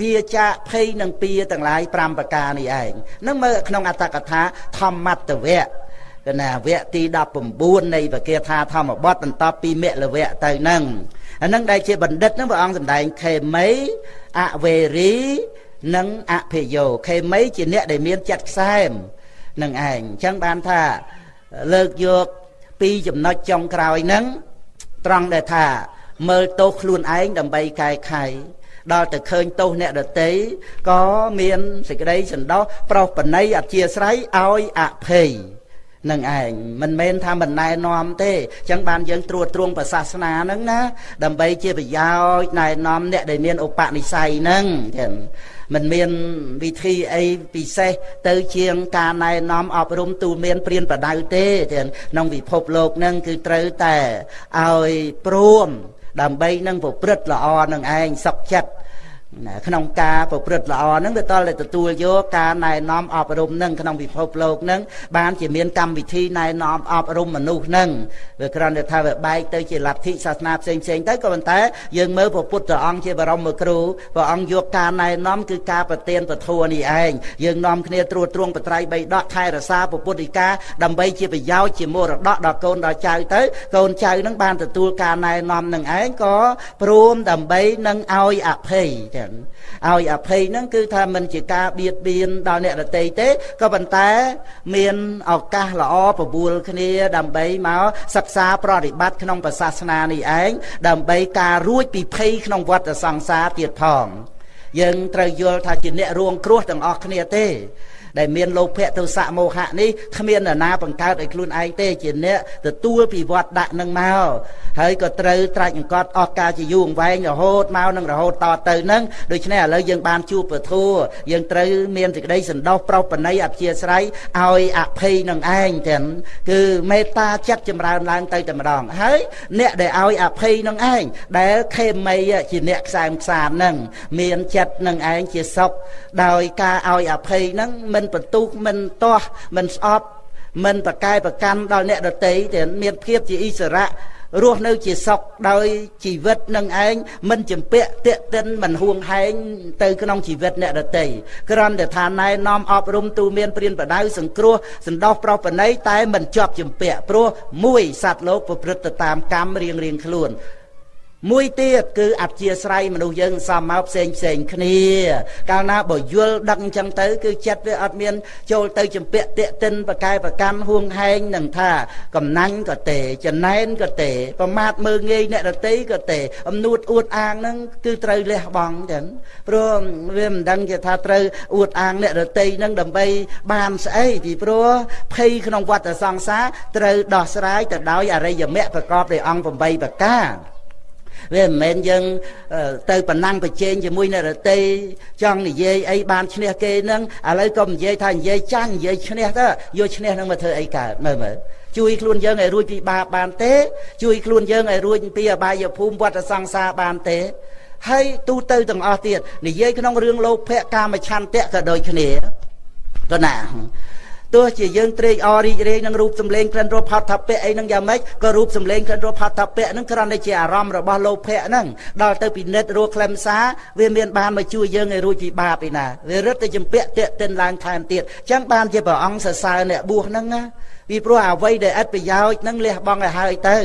A: វាចាភ័យនឹងពៀទាំងឡាយ5ប្រការនេះឯងនឹងមើលក្នុងអត្តកថាធម្មតវៈ កណាវគ្គទី19នៃវិគាថាធម្មបទបន្តពីមគ្គលវៈទៅនឹងអានឹងដែលជាបណ្ឌិតនឹងព្រះអង្គសម្ដែងខេមីអវេរីនិងអភិយោខេមីជាអ្នកដែលមានចិត្តខ្សែមនឹងឯងអញ្ចឹងបានថាលើកយកពីចំណុចចុងក្រោយហ្នឹងត្រង់ដែលថាមើលទោសខ្លួនឯងដើម្បីកែខៃដល់ទៅឃើញទោសអ្នកដតីក៏មានសេចក្តីសន្តោសប្រោសបណីអធិស្ស្រ័យឲ្យអភ័យ នឹងឯងមិនមែនថាមិនណែនាំទេអញ្ចឹងបានយើងត្រួតត្រងប្រសាសនាហ្នឹងណាដើម្បីជាប្រយោជន៍ណែនាំអ្នកដែលមានឧបនិស្ស័យហ្នឹងចឹងមិនមានវិធីអីពិសេសទៅជាងការណែនាំអប់រំទូលមានព្រានប្រដៅទេក្នុងពិភពលោកហ្នឹងគឺត្រូវតែឲ្យព្រមដើម្បីនឹងប្រព្រឹត្តល្អនឹងឯងសុខចិត្ត ក្នុងការប្រព្រឹត្តល្អហ្នឹងវាតលតែទទួលយកការណែនាំអប់រំហ្នឹងក្នុងពិភពលោកហ្នឹងបានជាមានកម្មវិធីណែនាំអប់រំមនុស្សហ្នឹងវាគ្រាន់តែថាវាបែកទៅជាលទ្ធិសាសនាផ្សេងផ្សេងទៅក៏ប៉ុន្តែយើងមើលព្រះពុទ្ធអង្គជាបរមគ្រូព្រះអង្គយកការណែនាំគឺការប្រទានពធនេះឯងយើងនាំគ្នាត្រួតត្រងបត្រៃបីដកថែរក្សាពុទ្ធិកាដើម្បីជាប្រយោជន៍ជាមរតកដល់កូនដល់ចៅទៅកូនចៅនឹងបានទទួលការណែនាំនឹងឯងក៏ព្រមដើម្បីនឹងឲ្យអភ័យចឹងឲ្យអភ័យហ្នឹងគឺថាមិនជាការបៀតបៀនដល់អ្នកដទៃទេក៏ប៉ុន្តែ មានឱកាសល្អបបួលគ្នាដើម្បីមកសិក្សាប្រតិបត្តិក្នុងសាសនានេះឯងដើម្បីការរួចពីភ័យក្នុងវដ្តសង្សារទៀតផងយើងត្រូវយល់ថាជាអ្នករួងគ្រោះទាំងអស់គ្នាទេ ដែលមានលោភៈទោសៈមោហៈនេះគ្មាននរណាបង្កើតឲ្យខ្លួនឯងទេជាអ្នកទទួលពីវត្តដាក់នឹងមកហើយក៏ត្រូវត្រាច់អង្កត់អស់ការជាយូរអង្វែងរហូតមកនឹងរហូតតទៅនឹងដូច្នេះឥឡូវយើងបានជួបពធัวយើងត្រូវមានសេចក្តីសន្តោសប្រោសបណីអព្យាស្រ័យឲ្យអភ័យនឹងឯងទាំងគឺមេត្តាចិត្តចម្រើនឡើងទៅតែម្ដងហើយអ្នកដែលឲ្យអភ័យនឹងឯងដែលខេមីជាអ្នកខ្សែមខ្សាននឹងមានចិត្តនឹងឯងជាសុខដោយការឲ្យអភ័យនឹងមិនបន្ទុះមិនទាស់មិនស្អប់មិនប្រកែប្រកាន់ដល់អ្នកដតីតែមានភាពជាអិសរៈរស់នៅជាសុខដោយជីវិតនឹងឯងមិនចម្ពាក់តាកតិនមិនហួងហែងទៅក្នុងជីវិតអ្នកដតីគ្រាន់តែថាណែនាំអប់រំទូមានព្រានបដៅសង្គ្រោះសន្តោសប្រោសបណីតែមិនជាប់ចម្ពាក់ព្រោះមួយសត្វលោកប្រព្រឹត្តទៅតាមកម្មរៀងរៀងខ្លួន មួយទៀតគឺអធិស្ស្រ័យមនុស្សយើងសំមកផ្សេងផ្សេងគ្នា កាលណាបើយល់ដឹងអញ្ចឹងទៅគឺចិត្តវាអត់មាន ចូលទៅចម្ពាក់តាកតិនបកែប្រកម្មហួងហែងនឹងថាកំណាញ់ក៏ទេចំណែនក៏ទេ ប្រមាថមើងងាយអ្នករតីក៏ទេអំនួតអួតអាងហ្នឹងគឺត្រូវលះបង់ចឹងព្រោះវាមិនដឹងជាថាត្រូវអួតអាងអ្នករតីហ្នឹងដើម្បីបានស្អីពីព្រោះភ័យក្នុងវដ្តសង្សារត្រូវដោះស្រាយទៅដោយអរិយមគ្គប្រកបដោយអង្គ8ប្រការ វាមិនមែនយើងទៅប្រណាំងប្រជែងជាមួយអ្នករតីចង់និយាយអីបានឈ្នះគេនឹងឥឡូវក៏និយាយថានិយាយចាញ់និយាយឈ្នះទៅយកឈ្នះនឹងមកធ្វើអីកើតមើលមើលជួយខ្លួនយើងឲ្យរួចពីបាបបានទេ ជួយខ្លួនយើងឲ្យរួចពីអបាយភូមិវត្តសង្សារបានទេហើយទូទៅទាំងអស់ទៀតនិយាយក្នុងរឿងលោភៈកាមឆន្ទៈក៏ដូចគ្នាក៏ណា ទោះជាយើងត្រេកអររីករាយនឹងរូបសម្លេងក្លិនរសផតថពៈអីហ្នឹងយ៉ាងម៉េចក៏រូបសម្លេងក្លិនរសផតថពៈហ្នឹងគ្រាន់តែជាអារម្មណ៍របស់លោភៈហ្នឹងដល់ទៅពិនិត្យរសក្លឹមសារវាមានបានមកជួយយើងឲ្យរួចពីបាបឯណាវារឹតតែចម្ពាក់តេតិនឡើងថែមទៀតអញ្ចឹងបានជាព្រះអង្គសរសើរអ្នកបួសហ្នឹងណា ពីព្រោះអ្វីដែលឥតប្រយោជន៍នឹងលះបង់ឲ្យហើយទៅ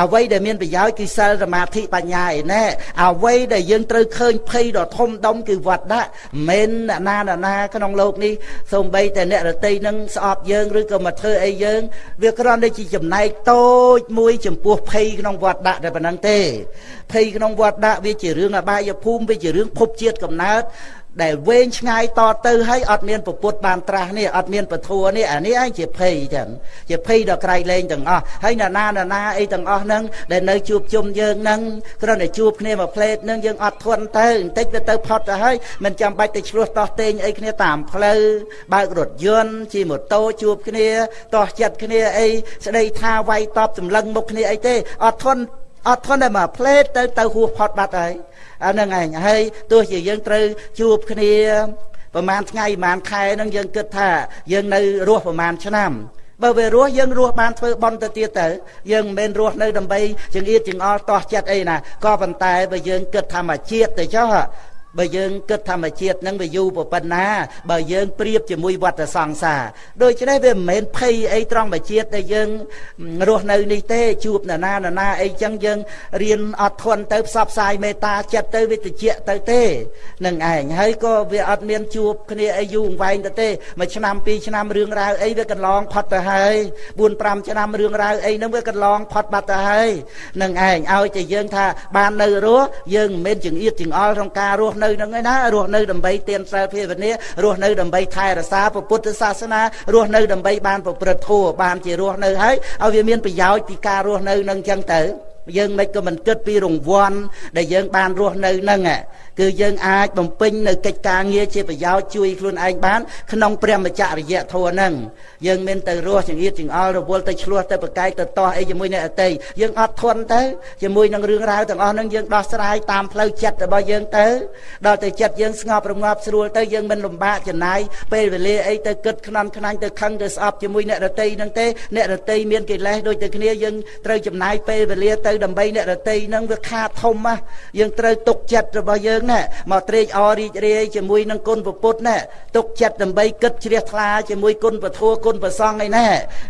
A: អ្វីដែលមានប្រយោជន៍គឺសិលសមាធិបញ្ញាឯណែអ្វីដែលយើងត្រូវឃើញភ័យដ៏ធំដុំគឺវត្តដាក់មិនអ្នកណាអ្នកណាក្នុងโลกនេះសូម្បីតែអ្នករតីនឹងស្អប់យើងឬក៏មកធ្វើអីយើង វាគ្រាន់តែជាចំណែកតូចមួយចំពោះភ័យក្នុងវត្តដាក់តែប៉ុណ្្នឹងទេភ័យក្នុងវត្តដាក់វាជារឿងអបាយភូមិវាជារឿងភពជាតិកំណើត ដែលវែងឆ្ងាយតទៅហើយអត់មានពពុតបានត្រាស់នេះអត់មានពធัวនេះអានេះឯងជាភ័យចឹងជាភ័យដល់ក្រៃលែងទាំងអស់ហើយណានាណាអីទាំងអស់ហ្នឹងដែលនៅជួបជុំយើងហ្នឹងគ្រាន់តែជួបគ្នាមួយផ្លេតហ្នឹងយើងអត់ធន់ទៅបន្តិចទៅទៅផុតទៅហើយមិនចាំបាច់ទៅឆ្លោះតោះតេងអីគ្នាតាមផ្លូវបើករថយន្តជិះម៉ូតូជួបគ្នាតោះចិត្តគ្នាអីស្ដីថាវាយតបសម្លឹងមុខគ្នាអីទេអត់ធន់ អត់ធន់តែមកផ្លេតទៅទៅហួសផុតបាត់ហើយអាហ្នឹងឯងហើយទោះជាយើងត្រូវជួបគ្នាប្រហែលថ្ងៃប្រហែលខែហ្នឹងយើងគិតថា យើងនៅរស់ប្រហែលឆ្នាំបើវារស់យើងរស់បានធ្វើបន់ទៅទៀតទៅយើងមិនមែនរស់នៅដើម្បីចង្អៀតចង្អល់តោះចិត្តអីណាក៏ប៉ុន្តែបើយើងគិតធម្មជាតិទៅចុះ បើយើងគិតធម្មជាតិនឹងវាយូរប៉ុណ្ណាបើយើងប្រៀបជាមួយវត្តសង្សារដូច្នេះវាមិនមែនភ័យអីត្រង់បជាតិដែលយើងរស់នៅនេះទេជួបនរណានរណាអីចឹងយើងរៀនអត់ធន់ទៅផ្សព្វផ្សាយមេត្តាចិត្តទៅវាតិចទៅទេនឹងឯងហើយក៏វាអត់មានជួបគ្នាអីយូរអង្វែងទៅទេមួយឆ្នាំពីរឆ្នាំរឿងរ៉ាវអីវាកន្លងផុតទៅហើយ4 5ឆ្នាំរឿងរ៉ាវអីហ្នឹងវាកន្លងផុតបាត់ទៅហើយនឹងឯងឲ្យតែយើងថាបាននៅរស់យើងមិនមែនចង្អៀតចង្អល់ក្នុងការរស់នៅនឹងឯណារស់នៅដើម្បីទានសិលភាវនារស់នៅដើម្បីថែរក្សាពុទ្ធសាសនារស់នៅដើម្បីបានប្រព្រឹត្តធម៌បានជារស់នៅហើយឲ្យវាមានប្រយោជន៍ពីការរស់នៅនឹងចឹងទៅយើងមិនក៏មិនគិតពីរង្វាន់ដែលយើងបានរស់នៅនឹងគឺយើងអាចបំពេញនៅកិច្ចការងារជាប្រយោជន៍ជួយខ្លួនឯងបាន ក្នុងព្រះមច្ចរិយធម៌ហ្នឹងយើងមានទៅរស់ចង្អៀតចង្អល់រវល់ទៅឆ្លោះទៅប្រកែកទៅតោះអីជាមួយអ្នកអតីយើងអត់ធន់ទៅជាមួយនឹងរឿងរ៉ាវទាំងអស់ហ្នឹងយើងដោះស្រាយតាមផ្លូវចិត្តរបស់យើងទៅដល់ទៅចិត្តយើងស្ងប់រងាប់ស្រួលទៅយើងមិនលំបាកចំណាយពេលវេលាអីទៅគិតខ្នំខ្នាញ់ទៅខឹងទៅស្អប់ជាមួយអ្នករតីហ្នឹងទេអ្នករតីមានកិលេសដូចតែគ្នាយើងត្រូវចំណាយពេលវេលាទៅដើម្បីអ្នករតីហ្នឹងវាខាតធំណាយើងត្រូវទុកចិត្តរបស់យើងណែមកត្រេកអររីករាយជាមួយនឹងគុណពុទ្ធណែទុកចិត្តដើម្បីគិតជ្រះថ្លាជាមួយគុណពធัวគុណប្រសងឯណែ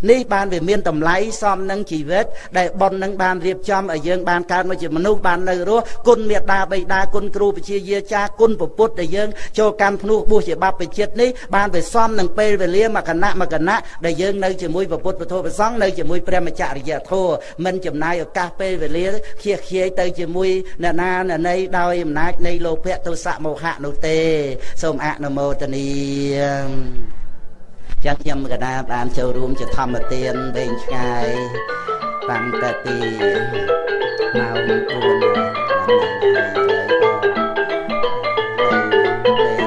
A: នេះបានវាមានតម្លៃសមនឹងជីវិតដែលប៉ុននឹងបានរៀបចំឲ្យយើងបានកើតមកជាមនុស្សបាននៅរស់គុណមេត្តាបិតាគុណគ្រូពជាយាចាគុណពុទ្ធដែលយើងចូលកម្មភ្នោះបួសជាបព្វជិតនេះបានវាសមនឹងពេលវេលាមកគណៈមកគណៈដែលយើងនៅជាមួយពុទ្ធពធប្រសងនៅជាមួយព្រះមច្ចរិយធម៌មិនចំណាយឱកាសពេលវេលាខៀសខ្ជាយទៅជាមួយអ្នកណាអ្នកណីដោយអំណាចនៃលោភៈទុសៈមោហៈនោះទេ សូមអនុមោទនាចឹងខ្ញុំកណាបានចូលរួមជាធម្មទានវែងឆ្ងាយតាំងតែពីម៉ោង9ដល់ម៉ោង10